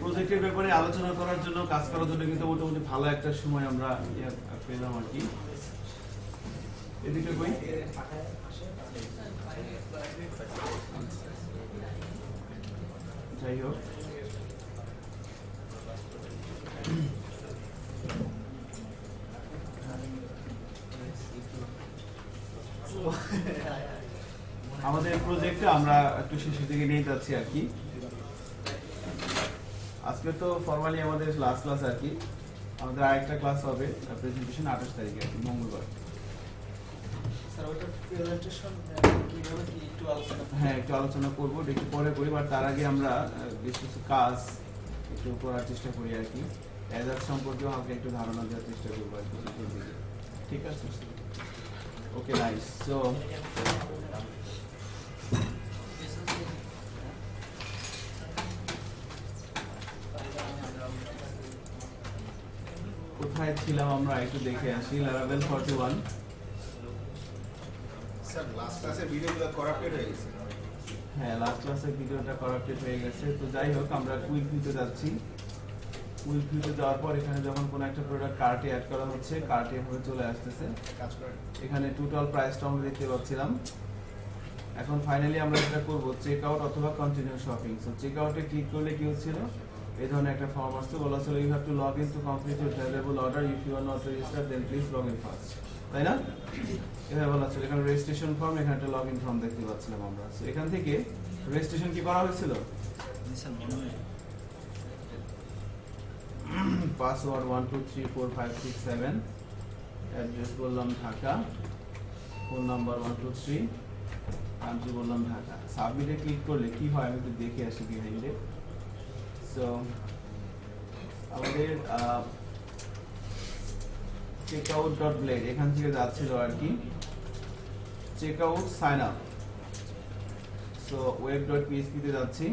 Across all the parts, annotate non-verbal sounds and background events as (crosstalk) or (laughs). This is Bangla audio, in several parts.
প্রজেক্টের ব্যাপারে আলোচনা করার জন্য, কাজ করার জন্য কিন্তু মোটামুটি ভালো একটা সময় আমরা পেলাম আর কি। এদিকে কই? যাই হোক। আমাদের প্রজেক্টে আমরা একটু শেষের দিকে নিয়ে যাচ্ছি আর কি। আজকে তো ফর্মালি আমাদের লাস্ট ক্লাস আর কি। আমাদের আরেকটা ক্লাস হবে প্রেজেন্টেশন আঠাশ তারিখে আর কি মঙ্গলবার। হ্যাঁ একটু আলোচনা করব একটু পরে করি বাট তার আগে আমরা বেশ কিছু কাজ একটু করার চেষ্টা করি আর কি। অ্যাজার সম্পর্কেও আমাকে একটু ধারণা দেওয়ার চেষ্টা করব আর কি ঠিক আছে? ওকে নাইস সো কোথায় ছিলাম আমরা একটু দেখে আসি ফর্টি ওয়ান স্যার লাস্ট ক্লাসে ভিডিওগুলো করাপ্টেড হয়ে গেছে। হ্যাঁ লাস্ট ক্লাসের ভিডিওটা করাপ্টেড হয়ে গেছে। তো যাই হোক আমরা কুইক ভিউতে যাচ্ছি। কুইক ভিউতে যাওয়ার পর এখানে যখন কোনো একটা প্রোডাক্ট কার্টে অ্যাড করা হচ্ছে কার্টে এভাবে চলে আসতেছে। কাজ এখানে টোটাল প্রাইসটা আমরা দেখতে পাচ্ছিলাম। এখন ফাইনালি আমরা যেটা করব চেক আউট অথবা কন্টিনিউ শপিং সো চেক আউটে ক্লিক করলে কি হচ্ছিল? এই ধরনের একটা ফর্ম আসছে। বলা ছিল you have to log in to complete your valuable order if you are not register then please log in first তাই না? এভাবে বলা ছিল এখানে রেজিস্ট্রেশন ফর্ম এখানে একটা লগ ইন ফর্ম দেখতে পাচ্ছিলাম আমরা। এখান থেকে রেজিস্ট্রেশন কি করা হয়েছিল? Password one two three four five six seven address বললাম Dhaka. Phone number one two three country বললাম ঢাকা। সাবমিটে ক্লিক করলে কি হয়? আমি একটু দেখে আসি বিহাইন্ডে সো আমাদের চেক আউট ডট ব্লেড এখান থেকে যাচ্ছিল আর কি। Check out sign up so web dot পিএসপিতে যাচ্ছি।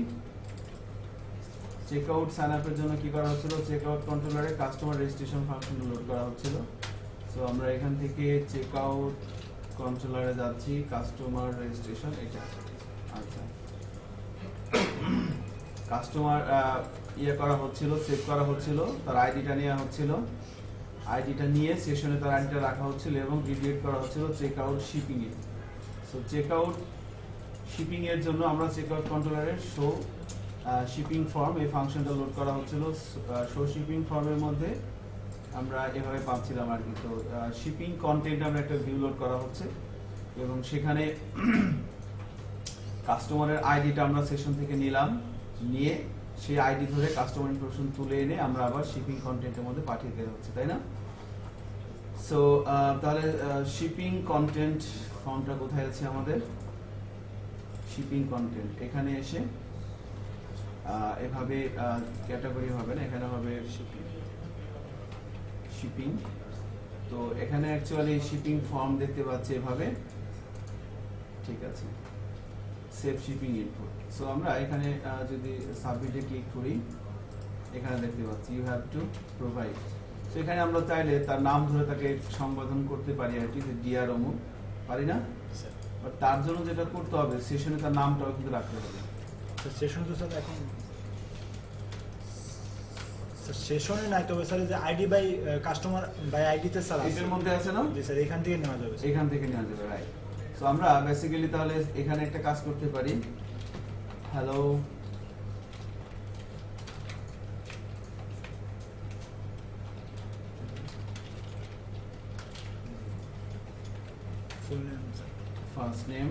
চেক আউট সাইন আপের জন্য কি করা হচ্ছিল? চেক আউট কন্ট্রোলারে কাস্টমার রেজিস্ট্রেশন ফাংশন লোড করা হচ্ছিল। সো আমরা এখান থেকে চেক আউট কন্ট্রোলারে যাচ্ছি কাস্টমার রেজিস্ট্রেশন এটা। আচ্ছা। (clears throat) কাস্টমার ইয়ে করা হচ্ছিল সেভ করা হচ্ছিল, তার আইডিটা নেওয়া হচ্ছিল। আইডিটা নিয়ে সেশনে তার আইডিটা রাখা হচ্ছিল এবং ডিলিট করা হচ্ছিল চেক আউট শিপিং এ সো চেক আউট শিপিংয়ের জন্য আমরা চেক আউট কন্ট্রোলারের শো শিপিং ফর্ম এই ফাংশনটা লোড করা হচ্ছিল। শো শিপিং ফর্মের মধ্যে আমরা এভাবে পাচ্ছিলাম আর কি। তো শিপিং কন্টেন্ট আমরা একটা ভিউ লোড করা হচ্ছে এবং সেখানে (clears throat) কাস্টমারের আইডিটা আমরা সেশন থেকে নিলাম, নিয়ে সেই আইডি ধরে কাস্টমার ইনফরমেশন তুলে এনে আমরা আবার শিপিং কন্টেন্টের মধ্যে পাঠিয়ে দেওয়া হচ্ছে, তাই না? সো তাহলে শিপিং কন্টেন্ট ফর্মটা কোথায় আছে আমাদের? শিপিং কন্টেন্ট এখানে এসে এভাবে ক্যাটাগরি হবে না, এখানে হবে শিপিং শিপিং তো এখানে অ্যাকচুয়ালি শিপিং ফর্ম দেখতে পাচ্ছি এভাবে। ঠিক আছে। সেফ শিপিং ইনপুট সো আমরা এখানে যদি সাবমিটে ক্লিক করি এখানে দেখতে পাচ্ছি you have to provide so এখানে আমরা চাইলে তার নাম ধরে তাকে সম্বোধন করতে পারি আর কি যে ডিআর অমুক পারি না? বাট তার জন্য যেটা করতে হবে সেশনে তার নামটাও কিন্তু রাখতে হবে। সেশন তো স্যার এখন সেশনে নাই তবে স্যার যে আইডি বাই কাস্টমার বাই আইডিতে স্যার আছে মধ্যে আছে না? জি স্যার এখান থেকে নেওয়া যাবে। এখান থেকে নেওয়া যাবে রাইট সো আমরা বেসিক্যালি তাহলে এখানে একটা কাজ করতে পারি। Hello full name sir first name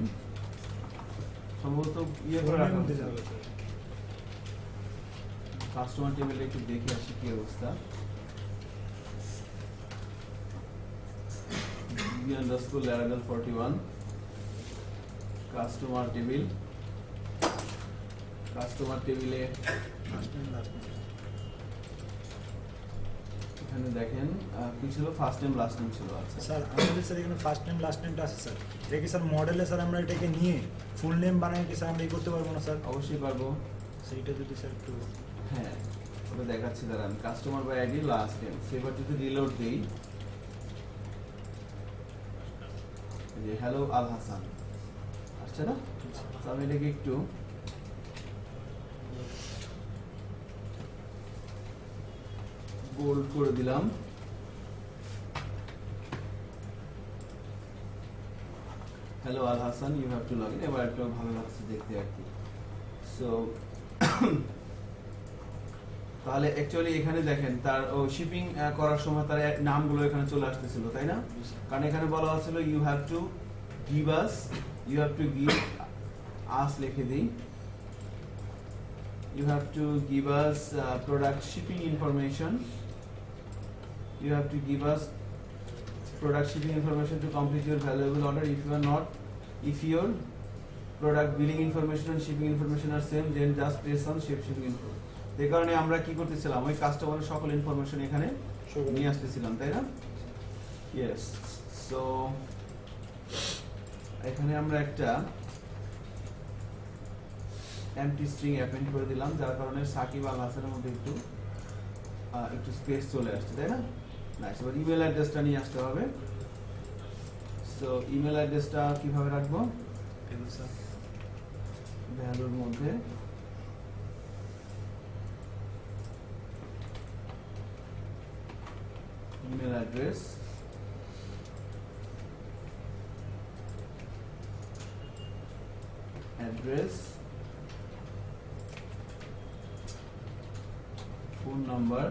সম্ভবত ইয়ে ফুল করে রাখা নেম দিতে হবে স্যার কাস্টমার টেবিলে একটু দেখে আসি কি অবস্থা B underscore ল্যারাডাল forty one customer table customer টেবিলে এখানে দেখেন কি ছিল? ফার্স্ট নেম লাস্ট নেম ছিল আচ্ছা। স্যার আমাদের স্যার এখানে ফার্স্ট নেম লাস্ট নেমটা আছে স্যার। এটা স্যার মডেলে স্যার আমরা এটাকে নিয়ে ফুল নেম বানাই কি স্যার আমরা করতে পারব না স্যার? অবশ্যই পারব। সেইটা যদি স্যার একটু হ্যাঁ ওটা দেখাচ্ছি দাঁড়ান। Customer by ID last name সেবার যদি রিলোড দিই যে হ্যালো আল হাসান আসছে না? আমি এটাকে একটু বোল্ড করে দিলাম। Hello Al Hasan you have to log in এবার একটু ভালো লাগছে দেখতে আর কি। সো (coughs) তাহলে অ্যাকচুয়ালি এখানে দেখেন তার ও শিপিং করার সময় তার নামগুলো এখানে চলে আসতেছিল তাই না? কারণ এখানে বলা হচ্ছিল you have to give us you have to give us লিখে দিই। Have to give us uh, product shipping information. You have to give us product shipping information to complete your valuable order if you are not if your product billing information and shipping information are same then just press on ship shipping info এই কারণে আমরা কি করতেছিলাম ওই কাস্টমারের সকল ইনফরমেশন এখানে নিয়ে আসতেছিলাম তাই না ইয়েস সো এখানে আমরা একটা এমটি স্ট্রিং অ্যাপেন্ড করে দিলাম যার কারণে সাকিব আল হাসানের মধ্যে একটু একটু স্পেস চলে আসছে তাই না নাইস এবার ইমেল অ্যাড্রেসটা নিয়ে আসতে হবে। সো ইমেল অ্যাড্রেসটা কীভাবে রাখব? ভ্যালুর মধ্যে। Email address address phone number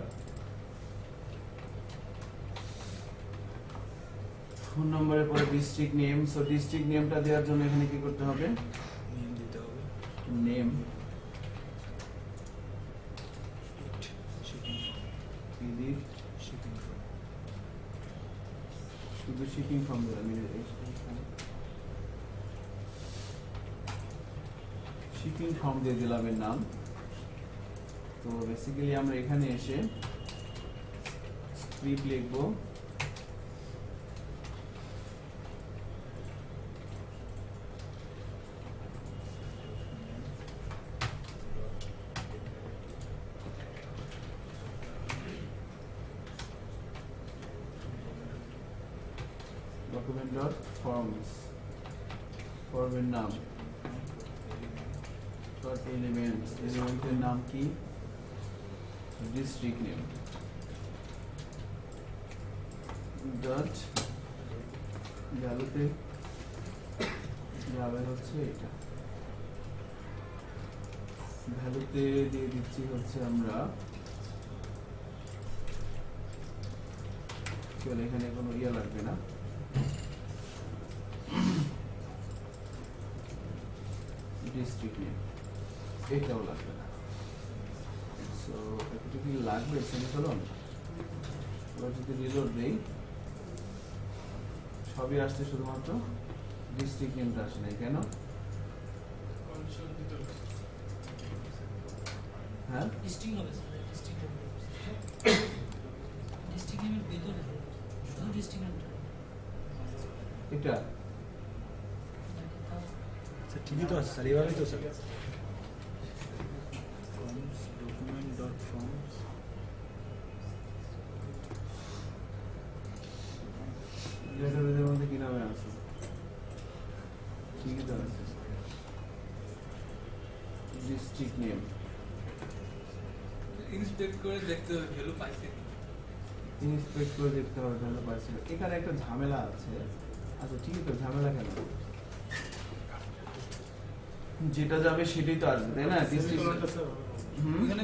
phone নাম্বারের পরে ডিস্ট্রিক্ট নেম সো ডিস্ট্রিক্ট নেমটা দেওয়ার জন্য এখানে কি করতে হবে? নিয়ে দিতে হবে। নেম শুধু শিপিং ফর্ম দিলাম শিপিং ফর্ম দিয়ে দিলাম এর নাম। তো বেসিক্যালি আমরা এখানে এসে স্ক্রিপ্ট লিখব ডকুমেন্ট ডট ফর্মস ফর্মের নাম ডট এলিমেন্টস এলিমেন্টের নাম কি ডিস্ট্রিক্ট নেম ডট ভ্যালুতে যাবে হচ্ছে এটা। ভ্যালুতে দিয়ে দিচ্ছি হচ্ছে আমরা চলে এখানে কোনো ইয়ে লাগবে না। ডিস্ট্রিক্ট নেম এটাও লাগবে না। সো একটু কি লাগবে, সেমিকলন? এবার যদি রিলোড দেই সবই আসছে শুধুমাত্র। ডিস্ট্রিক্ট নেমটা আসে নাই কেন? হ্যাঁ? ডিস্ট্রিক্ট হবে ডিস্ট্রিক্ট ডিস্ট্রিক্ট নেমের ভেতরে শুধু ডিস্ট্রিক্ট নেমটা এটা? স্যার ঠিকই তো আছে স্যার এভাবেই তো sir forms document dot forms ডেটাবেজের মধ্যে কি নামে আছে ঠিকই তো আছে ডিস্ট্রিক্ট নেম ইন্সপেক্ট করে দেখতে হবে ভ্যালু পাইছে কি। ইন্সপেক্ট করে দেখতে হবে তাহলে পারছি এখানে একটা ঝামেলা আছে। আচ্ছা ঠিক আছে ঝামেলা কেন? যেটা যাবে সেটাই তো আসবে তাই না?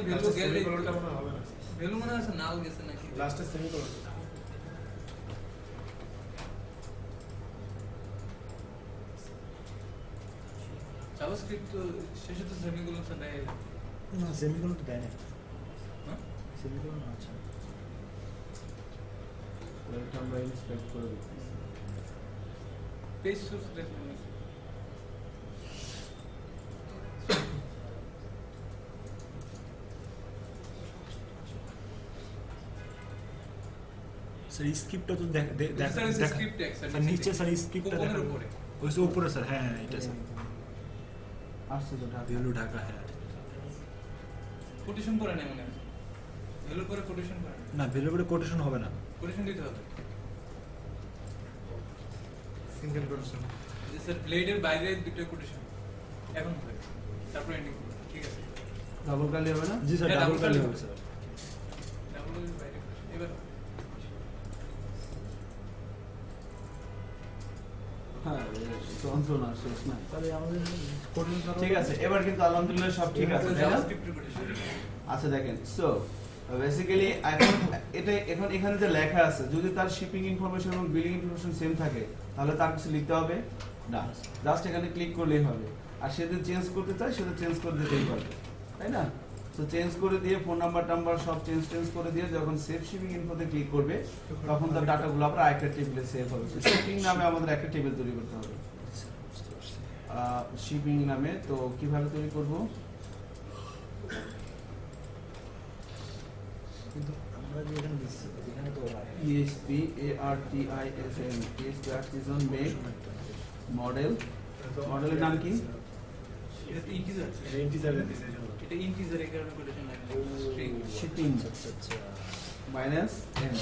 ভ্যালু গেলে মনে ভ্যালু মনে আছে গেছে নাকি? লাস্টের সেমিকোলনটা জাভাস্ক্রিপ্ট শেষে তো সেমিকোলন দেয় না সেমিকোলন তো দেয় না হ্যাঁ? সেমিকোলন আচ্ছা আমরা ইন্সপেক্ট করে দেখতেছি। পেজ সোর্স স্যার স্ক্রিপ্টটা তো দেখ নিচে স্যার স্ক্রিপ্টটা দেখা। উপরে। ওই যে উপরে স্যার হ্যাঁ হ্যাঁ এটা স্যার আসছে তো ঢাকা। ঢাকা হ্যাঁ কোটেশন করে নেয় মনে পরে কোটেশন করে না ভ্যালু করে কোটেশন হবে না। কোটেশন দিতে হবে। সিঙ্গেল কোটেশন স্যার ব্লেডের বাইরে দুটো কোটেশন এখন হবে তারপর এন্ডিং ঠিক আছে? ডাবল কালি হবে না? জি স্যার হ্যাঁ, ডাবল কালি কালি হবে স্যার। ডাবল বাইরে এবার হ্যাঁ ঠিক আছে কিন্তু আলহামদুলিল্লাহ সব ঠিক আছে। আচ্ছা দেখেন সো বেসিক্যালি এখন এটা এখন এখানে যে লেখা আছে, যদি তার শিপিং ইনফরমেশন এবং বিলিং ইনফরমেশন সেম থাকে, তাহলে তার কিছু লিখতে হবে, না। জাস্ট এখানে ক্লিক করলেই হবে। আর সে যদি চেঞ্জ করতে চায় সেটা চেঞ্জ করে দিতেই পারবে, তাই না? তো চেঞ্জ করে দিয়ে ফোন নাম্বার টাম্বার সব চেঞ্জ চেঞ্জ করে দিয়ে যখন সেভ শিপিং ইনফোতে ক্লিক করবে, তখন তার ডাটাগুলো আবার একটা টেবিলে সেভ হবে। শিপিং নামে আমাদের একটা টেবিল তৈরি করতে হবে। শিপিং নামে তো কীভাবে তৈরি করব? কিন্তু আমরা যে এখানে দিচ্ছি এখানে তো ESP artisan make model. মডেলের নাম কি? শিপিং মাইনাস এন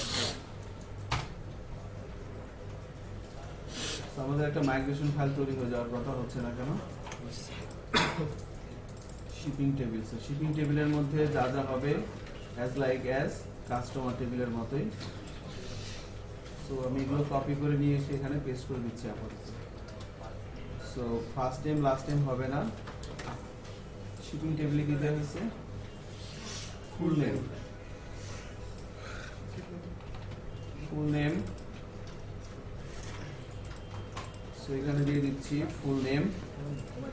আমাদের একটা মাইগ্রেশন ফাইল তৈরি হয়ে যাওয়ার কথা হচ্ছে না কেন? শিপিং টেবিল শিপিং টেবিলের মধ্যে যা যা হবে অ্যাজ লাইক অ্যাজ কাস্টমার টেবিলের মতোই। সো আমি এগুলো কপি করে নিয়ে এসে এখানে পেস্ট করে দিচ্ছি আপাতত। So first time last time হবে না। শিপিং টেবিলে কি দেওয়া হয়েছে? Full name full name so এখানে দিয়ে দিচ্ছি full name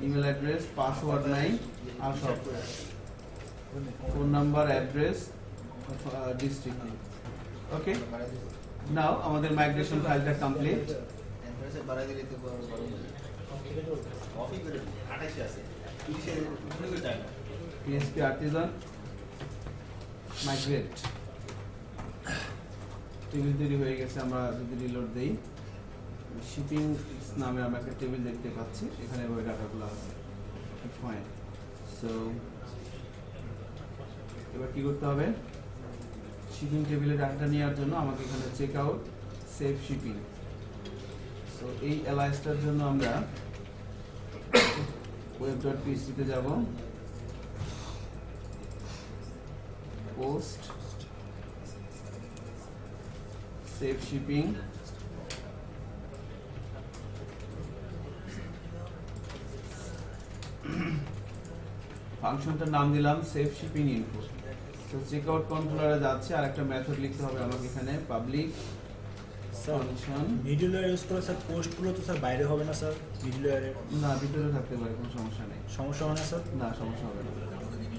email address password নাই, আর সব। Phone number address district okay now আমাদের মাইগ্রেশন ফাইলটা কমপ্লিট টেবিল তৈরি হয়ে গেছে আমরা যদি রিলোড দেই। শিপিং নামে আমরা একটা টেবিল দেখতে পাচ্ছি এখানে ওই ডাটাগুলো আছে। ফাইন সো এবার কি করতে হবে? শিপিং টেবিলে ডাটাটা নেওয়ার জন্য আমাকে এখানে চেক আউট সেভ শিপিং তো এই অ্যালাইসটার জন্য আমরা ওয়েব ডট পিএসটিতে যাব পোস্ট সেভ শিপিং ফাংশনটার নাম দিলাম সেভ শিপিং ইনফো তো চেক আউট কন্ট্রোলারে যাচ্ছে আর একটা মেথড লিখতে হবে আমাকে এখানে public sir function middle layer use করে স্যার পোস্টগুলো তো স্যার বাইরে হবে না স্যার মিডল লেয়ারে না ভিতরে থাকতে পারে কোনো সমস্যা নেই। সমস্যা হয় না স্যার না সমস্যা হবে না।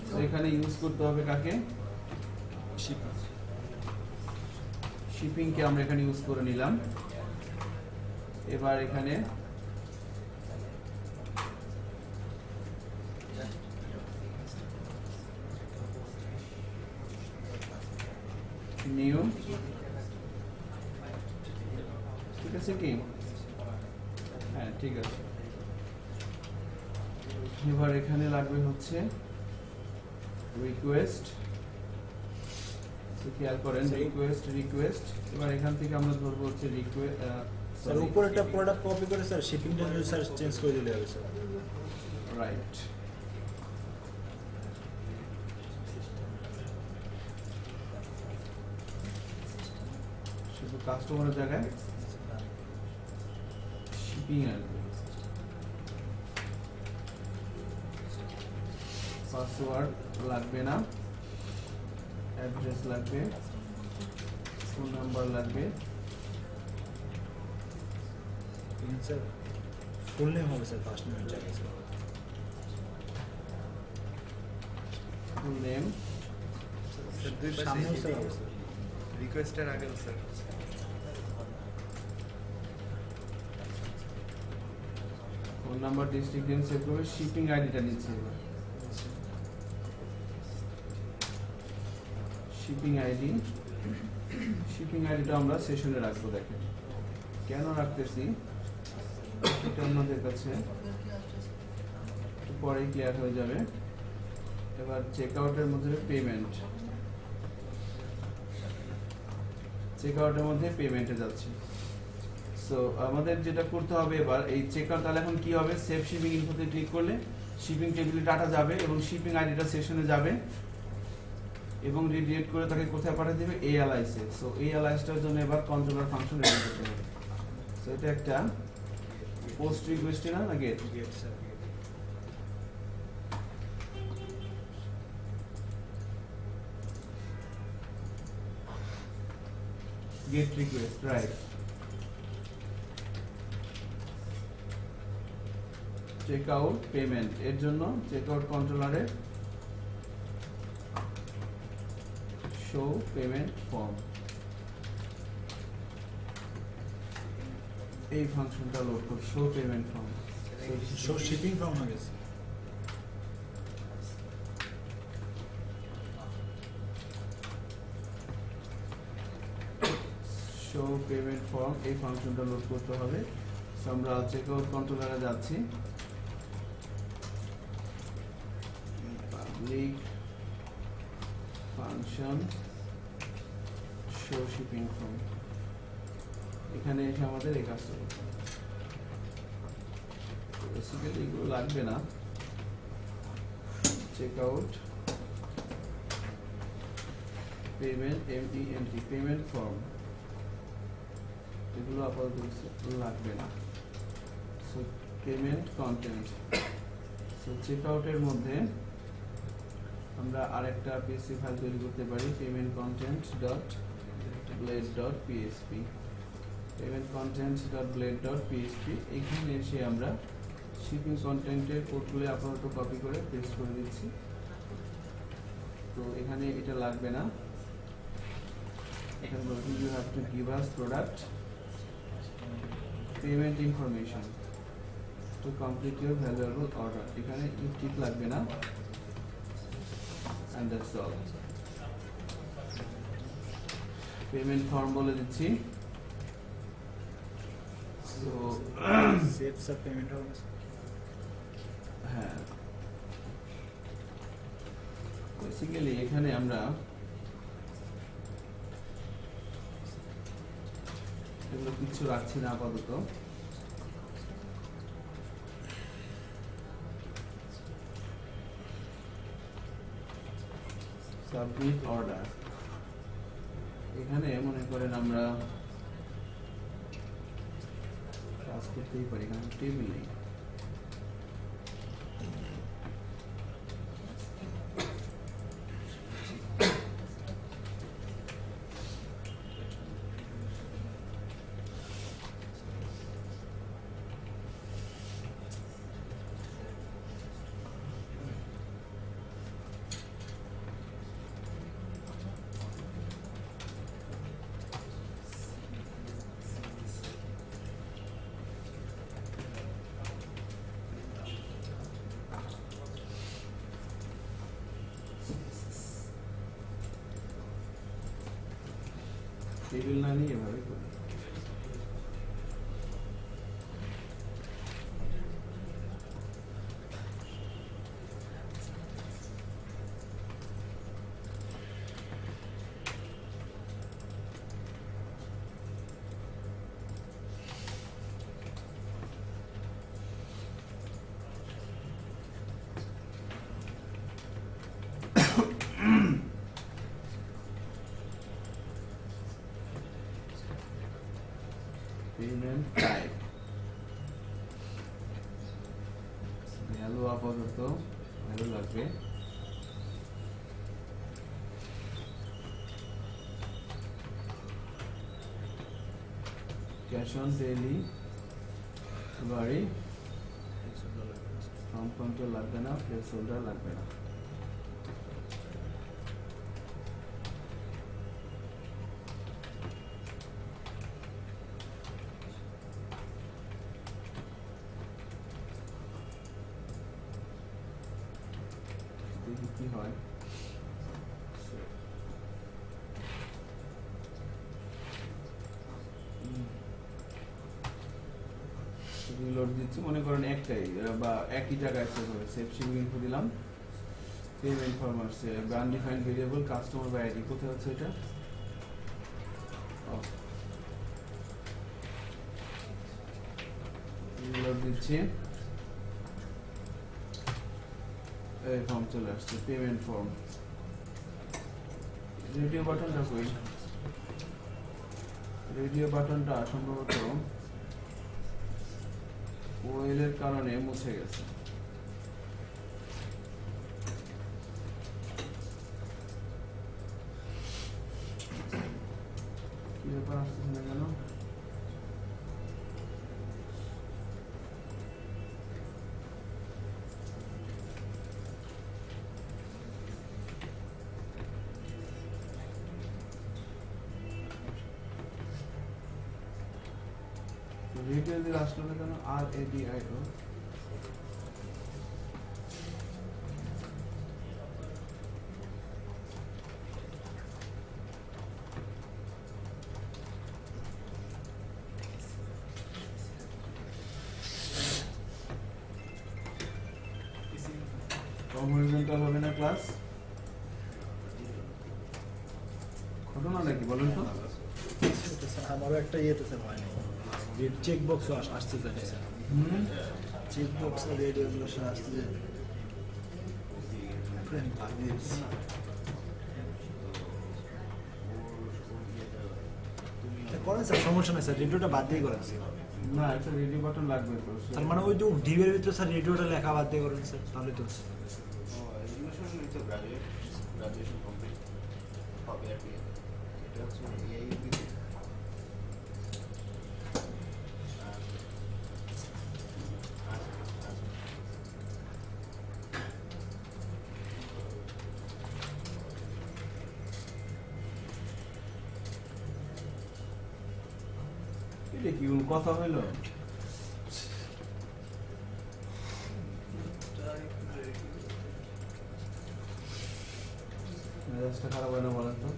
তো এখানে ইউজ করতে হবে কাকে? শিপিংকে আমরা এখানে ইউজ করে নিলাম। এবার এখানে নিউ। ঠিক আছে কি? হ্যাঁ ঠিক আছে। এবার এখানে লাগবে হচ্ছে রিকোয়েস্ট খেয়াল করেন রিকোয়েস্ট রিকোয়েস্ট এবার এখান থেকে আমরা ধরবো হচ্ছে রিকোয়েস্ট স্যার উপরেটা প্রোডাক্ট কপি করে স্যার শিপিংটা স্যার চেঞ্জ করে দিলে হবে স্যার। রাইট শুধু কাস্টমারের জায়গায় শিপিং আসবে পাসওয়ার্ড লাগবে না। অ্যাড্রেস লাগবে। ফোন নাম্বার লাগবে। স্যার ফুল নেম হবে স্যার ফার্স্ট নেমের জায়গায় স্যার ফুল নেম স্যার দুই পাশে সামনেও স্যার হবে স্যার রিকোয়েস্টের আগেও sir phone number district save করবে শিপিং আইডিটা নিচ্ছে এবার। শিপিং আইডি শিপিং আইডিটা আমরা সেশনে রাখব, দেখেন। কেন রাখতেছি? এটা আমাদের কাছে পরেই ক্লিয়ার হয়ে যাবে। এবার চেক আউটের মধ্যে পেমেন্ট চেক আউটের মধ্যে পেমেন্টে যাচ্ছি। সো আমাদের যেটা করতে হবে এবার এই চেক আউট তাহলে এখন কি হবে? সেভ শিপিং ইনফোতে ক্লিক করলে শিপিং টেবিলে ডাটা যাবে এবং শিপিং আইডিটা সেশনে যাবে। এবং রিডিয়েট করে তাকে কোথায় পাঠিয়ে দেবে? অ্যালাইসে সো এই অ্যালাইসটার জন্য এবার কন্ট্রোলার ফাংশন রেডি করতে হবে। সো এটা একটা পোস্ট রিকোয়েস্ট না? না get get sir get request right check out payment এর জন্য চেক আউট কন্ট্রোলারে শো পেমেন্ট ফর্ম এই ফাংশনটা লোড কর show payment form show shipping from হয়ে গেছে। শো পেমেন্ট ফর্ম এই ফাংশনটা লোড করতে হবে। আমরা চেক আউট কন্ট্রোলারে যাচ্ছি। Public function show shipping form এখানে এসে আমাদের এই কাজটা করতে বেসিক্যালি এগুলো লাগবে না। Check out payment M E N T payment form এগুলো আপাতত লাগবে না। So payment content so check আউটের মধ্যে আমরা আরেকটা পিএসপি ফাইল তৈরি করতে পারি payment content dot blade dot PSP payment content dot blade dot PSP এখানে এসে আমরা শিপিং কন্টেন্টের কোডগুলো আপাতত কপি করে পেস্ট করে দিচ্ছি। তো এখানে এটা লাগবে না। এখানে বলছি you have to give us product payment information to complete your valuable order এখানে ইফ টিক লাগবে না। And that's all payment form বলে দিচ্ছি। সো সেভ স্যার পেমেন্ট হবে হ্যাঁ। বেসিক্যালি এখানে আমরা এগুলো কিচ্ছু রাখছি না আপাতত। সাবমিট অর্ডার এখানে মনে করেন আমরা কাজ করতেই পারি এখানে টেবিল নেই। টেবিল না নিয়ে এভাবে করি পেমেন্ট আপাতত ভালো লাগবে। Cash on delivery form control লাগবে না প্লেস হোল্ডার লাগবে না দেখি কি হয় দিচ্ছি মনে করেন একটাই বা একই জায়গায় সেভ হবে। সেভ শিপিং ইনফো দিলাম। ফর্ম আসছে undefined variable customer by ID কোথায় হচ্ছে এটা? দিচ্ছি। এই ফর্ম চলে আসছে পেমেন্ট ফর্ম রেডিও বাটনটা কই? রেডিও বাটনটা সম্ভবত ওয়েলের কারণে মুছে গেছে। না কেন R A D I O com horizontal হবে না ক্লাস ঘটনা নাকি বলুন তো আমারও একটা ইয়েতে স্যার হয়নি চেক বক্স আসতে চাই স্যার চেক বক্স রেডিওগুলো স্যার আসতে চাই ফ্রেন্ড দিচ্ছি। করেন স্যার সমস্যা নেই স্যার রেডিওটা বাদ দিয়ে করেন স্যার না একটা রেডিও বাটন লাগবে তো তার মানে ওই যে ডিবের ভিতরে স্যার রেডিওটা লেখা বাদ দিয়ে করেন স্যার তাহলে তো এডুকেশন তো গ্রাজুয়েট গ্রাজুয়েশন কমপ্লিট হবে আর কি। এটা হচ্ছে কি কথা হইল? মেজাজটা খারাপ হয় না বলেন তো।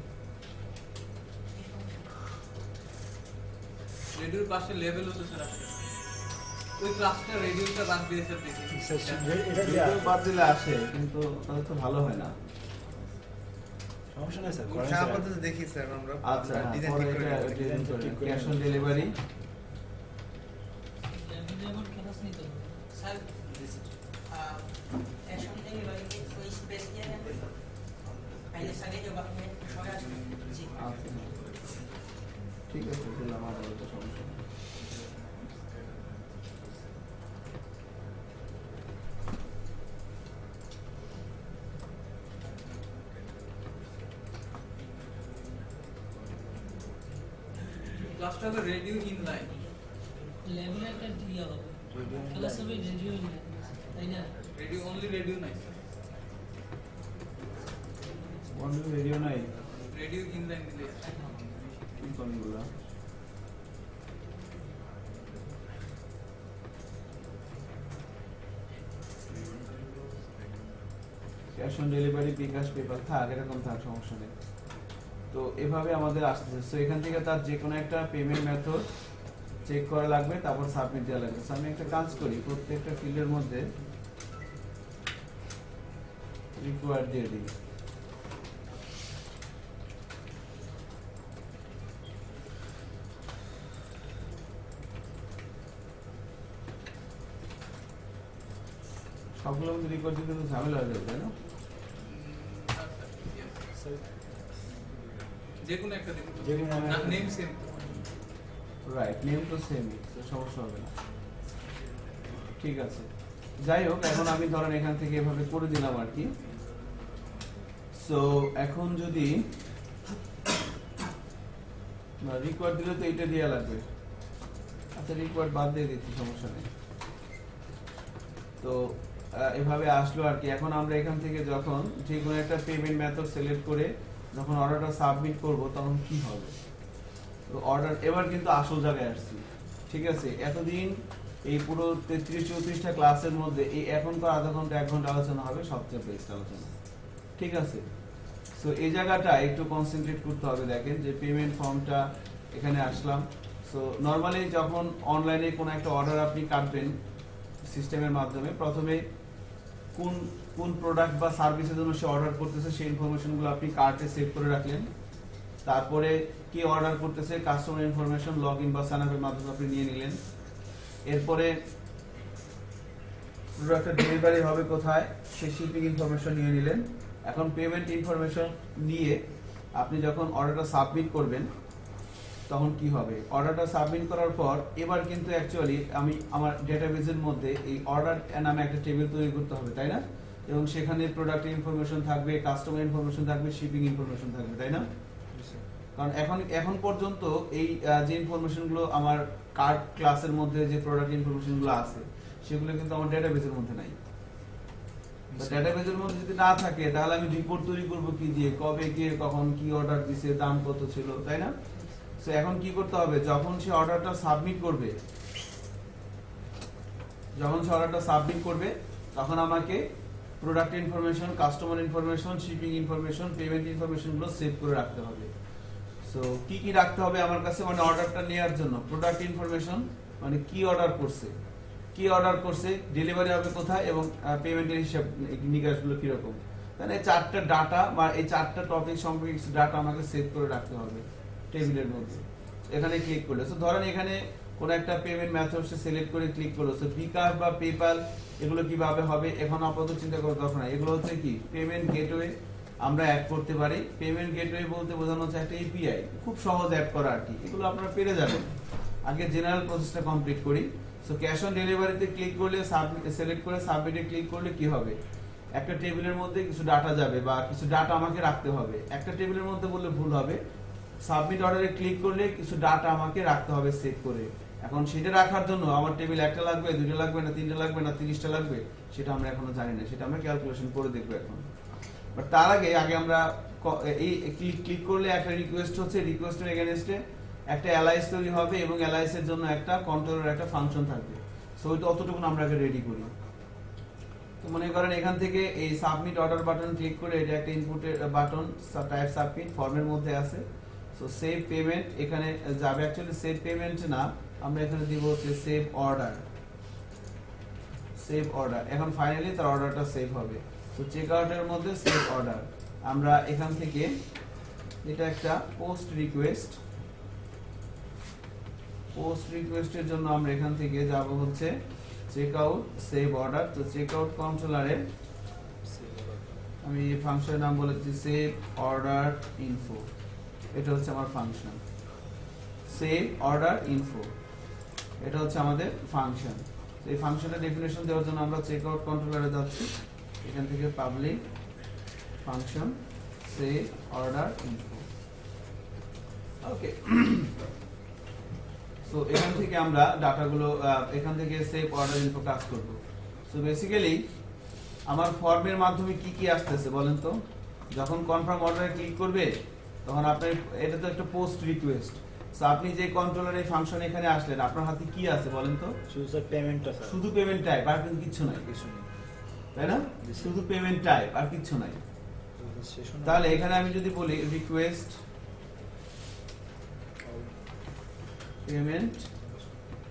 রেডিওর পাশে লেভেল হতো স্যার ওই ক্লাসটা রেডিওটা বাদ দিয়ে স্যার দেখি স্যার রে- এটা রেডিও দেয়া- বাদ দিলে আসে কিন্তু তাহলে তো ভালো হয় না। সমস্যা নেই স্যার দেখি স্যার আমরা আচ্ছা ডিজাইন পরে ঠিক করে এটা নেব। ডিজাইন ঠিক করে cash on delivery cash on delivery bKash paper থাক এরকম থাক সমস্যা নেই। তো এভাবে আমাদের আসতেছে। সো এখান থেকে তার যে কোনো একটা পেমেন্ট মেথড চেক করা লাগবে, তারপর সাবমিট দেওয়া লাগবে। আমি একটা কাজ করি, প্রত্যেকটা ফিল্ডের মধ্যে রিকোয়ার দিয়ে দিই। সবগুলো মধ্যে রিকোয়ার দিতে তো ঝামেলা হয়ে যাবে, তাই না? যে কোনো একটা দিন যে কোনো নেম সেম রাইট নেম তো সেমই সমস্যা হবে না। ঠিক আছে। যাই হোক এখন আমি ধরেন এখান থেকে এভাবে করে দিলাম আর কি। সো এখন যদি রিকোয়ার্ড দিলে তো এটা দেওয়া লাগবে। আচ্ছা রিকোয়ার্ড বাদ দিয়ে দিচ্ছি সমস্যা নেই। তো এভাবে আসলো আর কি। এখন আমরা এখান থেকে যখন যে কোনো একটা পেমেন্ট মেথড সিলেক্ট করে যখন অর্ডারটা সাবমিট করব, তখন কি হবে? তো অর্ডার এবার কিন্তু আসল জায়গায় আসছি। ঠিক আছে? এতদিন এই পুরো তেত্রিশ, চৌত্রিশটা ক্লাসের মধ্যে এই এখনকার আধা ঘণ্টা, এক ঘণ্টা আলোচনা হবে, সবচেয়ে বেস্ট আলোচনা। ঠিক আছে? সো এই জায়গাটা একটু কনসেন্ট্রেট করতে হবে, দেখেন যে পেমেন্ট ফর্মটা এখানে আসলাম। সো নর্মালি যখন অনলাইনে কোনো একটা অর্ডার আপনি কাটবেন সিস্টেমের মাধ্যমে, প্রথমে কোন কোন প্রোডাক্ট বা সার্ভিসের জন্য সে অর্ডার করতেছে, সেই ইনফরমেশনগুলো আপনি কার্টে সেভ করে রাখলেন। তারপরে কি অর্ডার করতেছে কাস্টমার ইনফরমেশন লগ ইন বা সাইন আপের মাধ্যমে আপনি নিয়ে নিলেন। এরপরে প্রোডাক্টের ডেলিভারি হবে কোথায় সে শিপিং ইনফরমেশন নিয়ে নিলেন। এখন পেমেন্ট ইনফরমেশন নিয়ে আপনি যখন অর্ডারটা সাবমিট করবেন তখন কি হবে? অর্ডারটা সাবমিট করার পর এবার কিন্তু অ্যাকচুয়ালি আমি আমার ডেটাবেজের মধ্যে এই অর্ডার নামে একটা টেবিল তৈরি করতে হবে তাই না? এবং সেখানে প্রোডাক্ট ইনফরমেশন থাকবে কাস্টমার ইনফরমেশন থাকবে শিপিং ইনফরমেশন থাকবে তাই না? কারণ এখন এখন পর্যন্ত এই যে ইনফরমেশনগুলো আমার কার্ড ক্লাসের মধ্যে যে প্রোডাক্ট ইনফরমেশনগুলো আছে সেগুলো কিন্তু আমার ডেটাবেজের মধ্যে নাই। ডেটাবেজের মধ্যে যদি না থাকে তাহলে আমি রিপোর্ট তৈরি করব কি দিয়ে? কবে গিয়ে কখন কি অর্ডার দিছে দাম কত ছিল তাই না? সো এখন কি করতে হবে? যখন সে অর্ডারটা সাবমিট করবে, যখন সে অর্ডারটা সাবমিট করবে, তখন আমাকে product information customer information shipping information payment ইনফরমেশনগুলো সেভ করে রাখতে হবে। সো কি কি রাখতে হবে আমার কাছে? মানে অর্ডারটা নেওয়ার জন্য। প্রোডাক্ট ইনফরমেশন মানে কি অর্ডার করছে? কি অর্ডার করছে? ডেলিভারি হবে কোথায়? এবং পেমেন্টের হিসাব নিকাশগুলো কীরকম? তাহলে এই চারটা ডাটা বা এই চারটা টপিক সম্পর্কে ডাটা আমাকে সেভ করে রাখতে হবে। টেবিলের মধ্যে। এখানে ক্লিক করলে। তো ধরেন এখানে কোন একটা পেমেন্ট মেথড সে সিলেক্ট করে ক্লিক করল। সো বিকাশ বা পেপাল এগুলো কীভাবে হবে? এখন আপাতত চিন্তা করার দরকার নাই। এগুলো হচ্ছে কি? পেমেন্ট গেটওয়ে আমরা অ্যাড করতে পারি। পেমেন্ট গেটওয়ে বলতে বোঝানো হচ্ছে একটা এপিআই খুব সহজ অ্যাড করা আর কি। এগুলো আপনারা পেরে যাবেন। আগে জেনারেল প্রসেসটা কমপ্লিট করি। সো ক্যাশ অন ডেলিভারিতে ক্লিক করলে সিলেক্ট করে সাবমিটে ক্লিক করলে কি হবে? একটা টেবিলের মধ্যে কিছু ডাটা যাবে বা কিছু ডাটা আমাকে রাখতে হবে। একটা টেবিলের মধ্যে বললে ভুল হবে। সাবমিট অর্ডারে ক্লিক করলে কিছু ডাটা আমাকে রাখতে হবে সেভ করে। এখন সেটা রাখার জন্য আমার টেবিল একটা লাগবে দুইটা লাগবে না, তিনটা লাগবে না, তিরিশটা লাগবে, সেটা আমরা এখনও জানি না। সেটা আমরা ক্যালকুলেশন করে দেখব এখন। বাট তার আগে আগে আমরা এই ক্লিক ক্লিক করলে একটা রিকোয়েস্ট হচ্ছে রিকোয়েস্টের এগেনস্টে একটা অ্যালাইস তৈরি হবে এবং অ্যালাইসের জন্য একটা কন্ট্রোলের একটা ফাংশন থাকবে। সো ওইটা অতটুকু আমরা আগে রেডি করি। তো মনে করেন এখান থেকে এই সাবমিট অর্ডার বাটন ক্লিক করে এটা একটা ইনপুটের বাটন টাইপ সাবমিট ফর্মের মধ্যে আছে। সো সেভ পেমেন্ট এখানে যাবে অ্যাকচুয়ালি সেভ পেমেন্ট না আমরা এখানে দিব হচ্ছে সেভ অর্ডার সেভ অর্ডার এখন ফাইনালি তার অর্ডারটা সেভ হবে. তো চেক আউটের মধ্যে সেভ অর্ডার আমরা এখান থেকে এটা একটা পোস্ট রিকোয়েস্ট পোস্ট রিকোয়েস্টের জন্য আমরা এখান থেকে যাব হচ্ছে চেক আউট সেভ অর্ডার তো চেক আউট কন্ট্রোলারে আমি ফাংশনের নাম বলেছি সেভ অর্ডার ইনফো এটা হচ্ছে আমার ফাংশন সেভ অর্ডার ইনফো এটা হচ্ছে আমাদের ফাংশন এই ফাংশনের ডেফিনেশন দেওয়ার জন্য আমরা চেক আউট কন্ট্রোলারে যাচ্ছি। এখান থেকে public function save order info okay so এখান থেকে আমরা ডাটাগুলো এখান থেকে সেভ অর্ডার ইনফো কাজ করব। সো বেসিক্যালি আমার ফর্মের মাধ্যমে কি কি আসতেছে বলেন তো? যখন কনফার্ম অর্ডারে ক্লিক করবে তখন আপনার এটা তো একটা পোস্ট রিকোয়েস্ট সো আপনি যে কন্ট্রোলার এই ফাংশন এখানে আসলেন আপনার হাতে কি আছে বলেন তো? শুধু স্যার পেমেন্টটা স্যার শুধু পেমেন্ট টাইপ আর কিন্তু কিচ্ছু নাই। কিছু নেই। তাই না? শুধু পেমেন্ট টাইপ আর কিছু নাই। তাহলে এখানে আমি যদি বলি রিকোয়েস্ট পেমেন্ট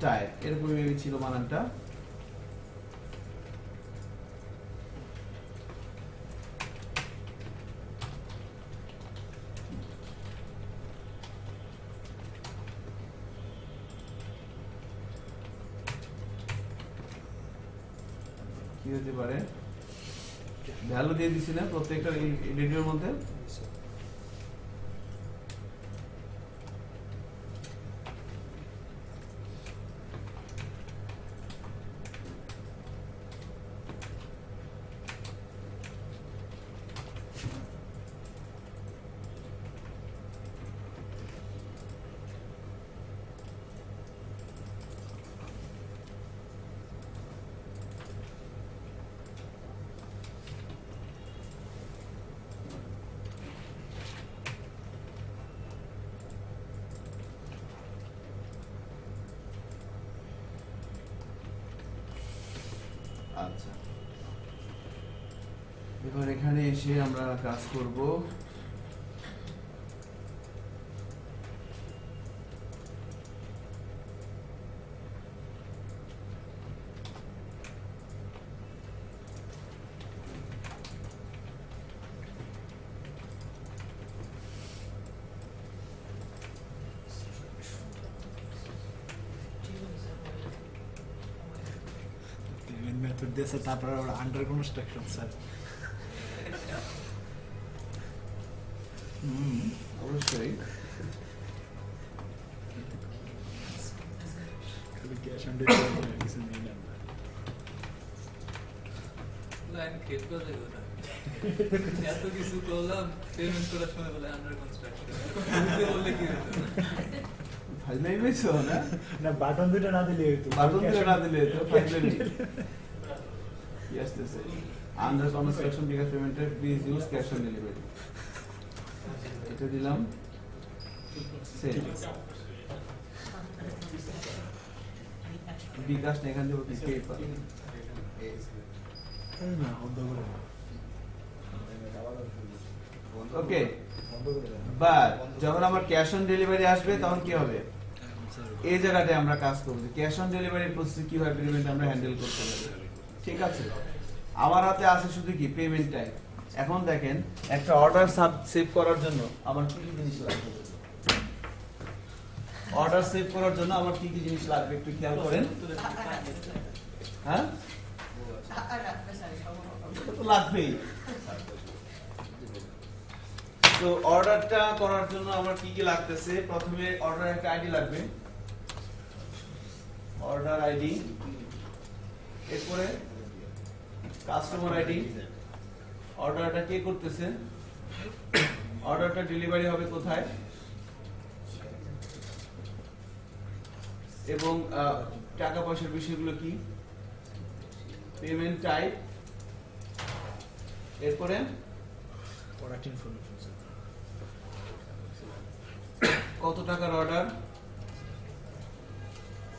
টাইপ এরকম maybe ছিল বানানটা হতে পারে। ভ্যালু দিয়ে দিছি না প্রত্যেকটা রেডিওর মধ্যে আচ্ছা এবার এখানে এসে আমরা কাজ করব। পেমেন্ট মেথড দিয়ে স্যার তারপরে আন্ডার কনস্ট্রাকশন ফাইল না? না বাটন দুটো না দিলে হতো বাটন on- না দিলে তো ফাইল নেই কি আসতেছে? আন্ডার কনস্ট্রাকশন বিকাশ পেমেন্টের please use cash on delivery এটা দিলাম। সেল বিকাশ না এখান থেকে আপনি পে না, বন্ধ করে ওকে বাট যখন আমার ক্যাশ অন ডেলিভারি আসবে তখন কি হবে? এই জায়গাতে আমরা কাজ করব ক্যাশ অন ডেলিভারি প্রসেস কীভাবে পেমেন্ট আমরা হ্যান্ডেল করতে পারি। ঠিক আছে? আমার হাতে আছে শুধু কি পেমেন্ট টাইম এখন দেখেন, একটা অর্ডার সেভ করার জন্য আমার কি কি জিনিস লাগবে? অর্ডার সেভ করার জন্য আমার কি কি জিনিস লাগবে একটু খেয়াল করেন। হ্যাঁ? লাগবেই। তো অর্ডারটা করার জন্য আমার কি কি লাগতেছে? প্রথমে অর্ডার একটা আইডি লাগবে। অর্ডার আইডি এরপরে কাস্টমার আইডি অর্ডারটা কে করতেছে? অর্ডারটা ডেলিভারি হবে কোথায়? এবং টাকা পয়সার বিষয়গুলো কি? পেমেন্ট টাইপ এরপরে কত টাকার অর্ডার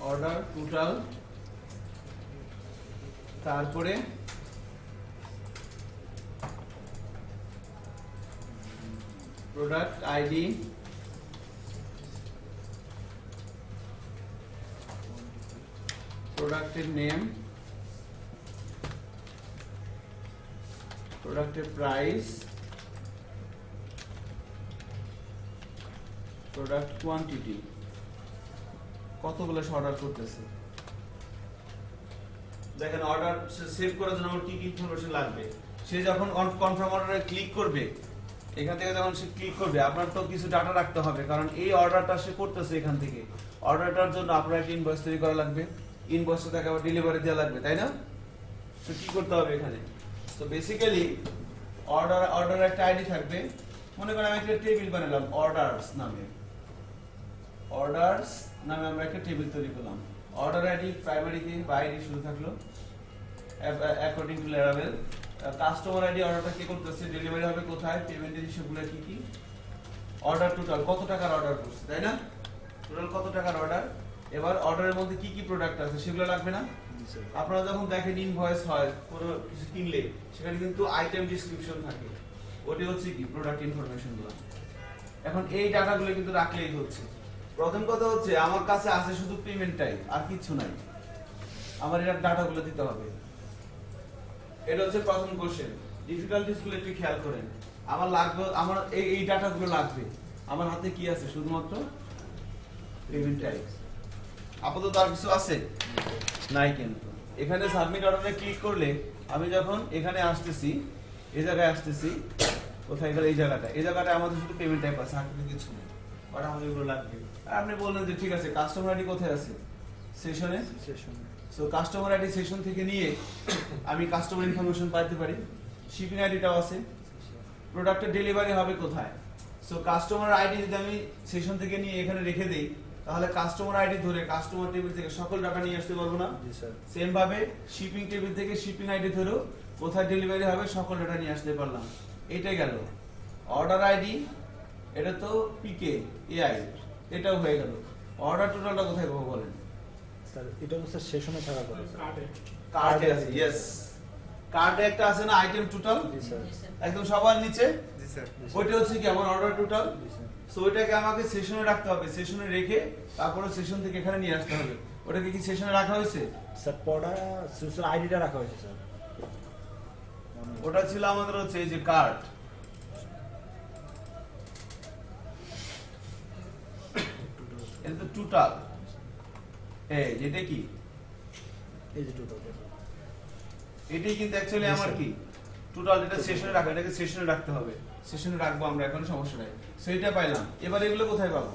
অর্ডার টোটাল। তারপরে প্রোডাক্ট আইডি। প্রোডাক্টের নেম। প্রোডাক্টের প্রাইস। Product quantity. কতগুলো অর্ডার করতেছে? দেখেন অর্ডার সেভ করার জন্য কি কি ইনফরমেশন লাগবে। সে যখন কনফার্ম অর্ডারে ক্লিক করবে, এখান থেকে যখন সে ক্লিক করবে, আপনার তো কিছু ডাটা রাখতে হবে, কারণ এই অর্ডারটা সে করতেছে এখান থেকে। অর্ডারটার জন্য আপনার একটা ইনভয়েস তৈরি করা লাগবে। ইনভয়েসটা তাকে আবার ডেলিভারি দেওয়া লাগবে, তাই না? তো কি করতে হবে এখানে? তো বেসিক্যালি অর্ডার অর্ডার একটা আইডি থাকবে। মনে করেন আমি একটা টেবিল বানালাম অর্ডারস নামে। অর্ডারস নামে আমরা একটা টেবিল তৈরি করলাম। অর্ডার আইডি প্রাইমারি দিয়ে বাইরে শুরু থাকল। According to level customer ID অর্ডারটা কে করতেছে ডেলিভারি হবে, কোথায় পেমেন্টের হিসেবগুলো কি কি? অর্ডার টোটাল কত টাকার অর্ডার করছে, তাই না? টোটাল কত টাকার অর্ডার এবার অর্ডারের মধ্যে কি কি প্রোডাক্ট আছে, সেগুলো লাগবে না? আপনারা যখন দেখেন ইনভয়েস হয়, কোনো কিছু কিনলে, সেখানে কিন্তু আইটেম ডিসক্রিপশন থাকে। ওটি হচ্ছে কি প্রোডাক্ট ইনফরমেশনগুলো। এখন এই ডাটাগুলো কিন্তু রাখলেই হচ্ছে। প্রথম কথা হচ্ছে, আমার কাছে আছে শুধু পেমেন্ট টাইপ আর কিছু নাই। আমার এটা ডাটাগুলো দিতে হবে। এটা হচ্ছে প্রথম কোশ্চেন ডিফিকাল্টিসগুলো একটু খেয়াল করেন। আমার লাগবে, আমার এই এই ডাটাগুলো লাগবে। আমার হাতে কি আছে? শুধুমাত্র পেমেন্ট টাইপ আপাতত আর কিছু আছে? নাই কিন্তু। এখানে সাবমিট অর্ডারে ক্লিক করলে আমি যখন এখানে আসতেছি এই জায়গায় আসতেছি, কোথায় গেলে? এই জায়গাটা এই জায়গাটা আমাদের শুধু পেমেন্ট টাইপ আছে, আর কিছু নেই। বাট আমাদের এগুলো লাগবে আর আপনি বললেন যে ঠিক আছে কাস্টমার আইডি কোথায় আছে? সেশনে Session. So customer ID session থেকে নিয়ে আমি কাস্টমার ইনফরমেশন পাইতে পারি। শিপিং আইডিটাও আছে। প্রোডাক্টের ডেলিভারি হবে কোথায়? সো কাস্টমার আইডি যদি আমি সেশন থেকে নিয়ে এখানে রেখে দেই তাহলে কাস্টমার আইডি ধরে কাস্টমার টেবিল থেকে সকল টাকা নিয়ে আসতে পারব না। জি, সেম ভাবে শিপিং টেবিল থেকে শিপিং আইডি ধরেও কোথায় ডেলিভারি হবে সকল ডাটা নিয়ে আসতে পারলাম। এটাই গেল। অর্ডার আইডি এটা তো পিকে এআই এটাও হয়ে গেল। অর্ডার টোটালটা কোথায় পাবো বলেন? স্যার এটা তো স্যার সেশনে থাকা করে কার্ডে আছে ইয়েস কার্ডে একটা আছে না আইটেম টোটাল স্যার একদম সবার নিচে? স্যার ওইটা হচ্ছে কি আমার অর্ডার টোটাল সো ওইটাকে আমাকে সেশনে রাখতে হবে। সেশনে রেখে তারপরে সেশন থেকে এখানে নিয়ে আসতে হবে। ওটাকে কি সেশনে রাখা হয়েছে? স্যার পড়া স্যার আইডিটা রাখা হয়েছে স্যার ওটা ছিল আমাদের হচ্ছে এই যে কার্ড এটা তো টোটাল এই যেটা কি? এই যে টোটাল এটাই কিন্তু অ্যাকচুয়ালি Yes, আমার sir. কি? টোটাল এটা সেশনে রাখা এটাকে সেশনে রাখতে হবে। সেশনে রাখব আমরা এখন সমস্যা নাই। সো এটা পাইলাম। এবার এগুলো কোথায় পাবো?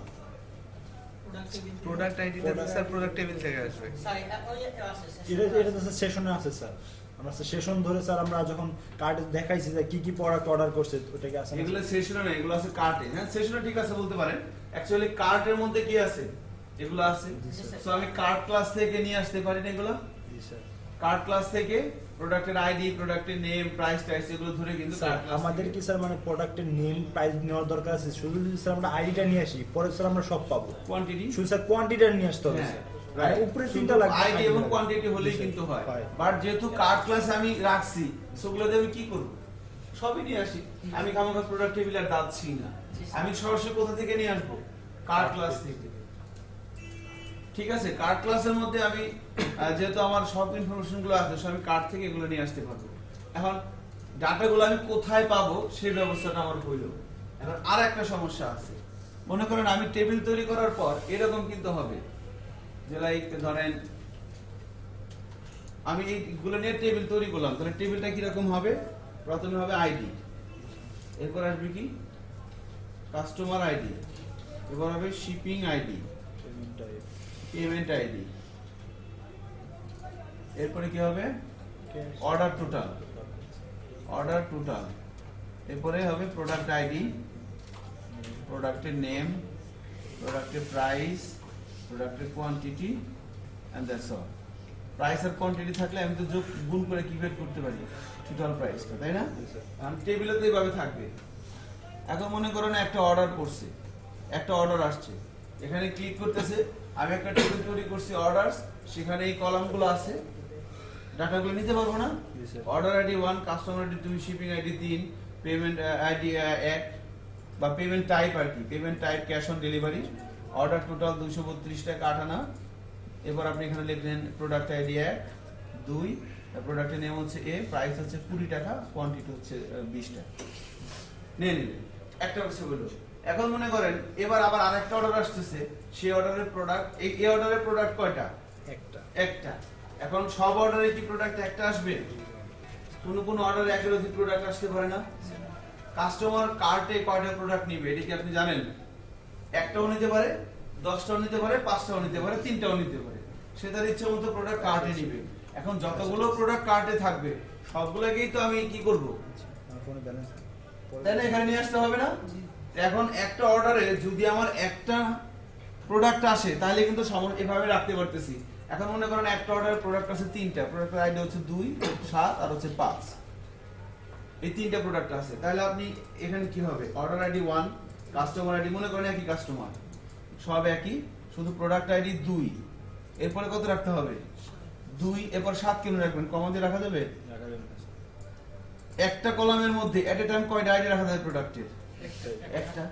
Productivity. Product sir product table থেকে। আসবে। স্যার, এটা ওই আছে, স্যার। এটা এটা তো সেশনে আছে স্যার আমরা সেশন ধরে স্যার আমরা যখন কার্ড দেখাইছি যে কি কি প্রোডাক্ট অর্ডার করছে ওটাকে আছে এগুলো সেশনে না এগুলো আছে কার্টে হ্যাঁ সেশনে ঠিক আছে বলতে পারেন। অ্যাকচুয়ালি কার্টের মধ্যে কি আছে? এগুলো আছে? সো আমি কার্ট ক্লাস থেকে নিয়ে আসতে পারি না এগুলো? জি, স্যার। কার্ট ক্লাস থেকে প্রোডাক্টের আইডি প্রোডাক্টের নেম প্রাইস টাইস এগুলো ধরে কিন্তু স্যার আমাদের কি স্যার মানে প্রোডাক্টের নেম প্রাইস নেওয়ার দরকার আছে? শুধু যদি স্যার আমরা আইডিটা নিয়ে আসি পরে স্যার আমরা সব পাবো। কোয়ান্টিটি শুধু স্যার কোয়ান্টিটিটা নিয়ে আসতে হবে হ্যাঁ, আর উপরে তিনটা লাগবে। আইডি এবং কোয়ান্টিটি হলেই কিন্তু হয়। বাট যেহেতু কার্ড ক্লাস আমি রাখছি সেগুলো দিয়ে আমি কি করব? সবই নিয়ে আসি। আমি খামাখা প্রোডাক্ট টেবিল আর দাচ্ছি না। আমি সরাসরি কোথা থেকে নিয়ে আসব? কার্ড ক্লাস থেকে? ঠিক আছে কার্ড ক্লাসের মধ্যে আমি যেহেতু আমার সব ইনফরমেশনগুলো আছে আমি কার্ড থেকে এগুলো নিয়ে আসতে পারব? এখন ডাটাগুলো আমি কোথায় পাবো সেই ব্যবস্থাটা আমার হইল। এখন আর একটা সমস্যা আছে। মনে করেন আমি টেবিল তৈরি করার পর এরকম কিন্তু হবে যে লাইক ধরেন, আমি এইগুলো নিয়ে টেবিল তৈরি করলাম, তাহলে টেবিলটা কীরকম হবে? প্রথমে হবে আইডি এরপর আসবে কি? কাস্টমার আইডি এরপর হবে শিপিং আইডি পেমেন্ট আইডি। এরপরে কি হবে? অর্ডার টোটাল অর্ডার টোটাল এরপরে হবে প্রোডাক্ট আইডি প্রোডাক্টের নেম প্রোডাক্টের প্রাইস প্রোডাক্টের quantity and that's all price R quantity থাকলে আমি তো যোগ গুণ করে কি করতে পারি? টোটাল প্রাইসটা তাই না? টেবিলে তো এইভাবে থাকবে। এখন মনে করেন একটা অর্ডার করছে। একটা অর্ডার আসছে। এখানে ক্লিক করতেছে আমি একটা টেবিল তৈরি করছি অর্ডারস সেখানে এই কলামগুলো আছে। ডাটাগুলো নিতে পারব না? Order ID one customer ID দুই শিপিং আইডি তিন পেমেন্ট আইডি এক বা পেমেন্ট টাইপ আর কি। Payment type cash on delivery order total দুশো বত্রিশ টাকা আটানা। এবার আপনি এখানে লিখলেন প্রোডাক্ট আইডি এক দুই প্রোডাক্টের নেম হচ্ছে এ প্রাইস হচ্ছে কুড়ি টাকা কোয়ান্টিটি হচ্ছে বিশ টাকা। নিয়ে নিলেন। একটা হচ্ছে বলল এখন মনে করেন এবার আবার আরেকটা অর্ডার আসতেছে সেই অর্ডারের প্রোডাক্ট এই এই অর্ডারের প্রোডাক্ট কয়টা? একটা। একটা। এখন সব অর্ডারে কি প্রোডাক্ট একটা আসবে? কোন কোন অর্ডারে একের অধিক প্রোডাক্ট আসতে পারে না? কাস্টমার কার্টে কয়টা প্রোডাক্ট নিবে এটা কি আপনি জানেন? একটাও নিতে পারে দশটাও নিতে পারে পাঁচটাও নিতে পারে তিনটাও নিতে পারে। সে তার ইচ্ছে মতো প্রোডাক্ট কার্টে নিবে। এখন যতগুলো প্রোডাক্ট কার্টে থাকবে সবগুলোকেই তো আমি কি করব? ব্যালেন্স এখানে নিয়ে আসতে হবে না? এখন একটা অর্ডারে যদি আমার একটা প্রোডাক্ট আসে, তাহলে কিন্তু এভাবে রাখতে পারতেছি। এখন মনে করেন একটা অর্ডারে প্রোডাক্ট আছে তিনটা। প্রোডাক্টের আইডি হচ্ছে দুই, সাত আর হচ্ছে পাঁচ। এই তিনটা প্রোডাক্ট আছে। তাহলে আপনি এখানে কি হবে? Order ID one customer ID মনে করেন একই কাস্টমার সব একই, শুধু প্রোডাক্ট আইডি দুই। এরপরে কত রাখতে হবে? দুই, এরপর সাত কেন রাখবেন? কমা দিয়ে রাখা যাবে? একটা কলামের মধ্যে এট এ টাইম কয়টা? আইডি রাখা যাবে প্রোডাক্টের একটা।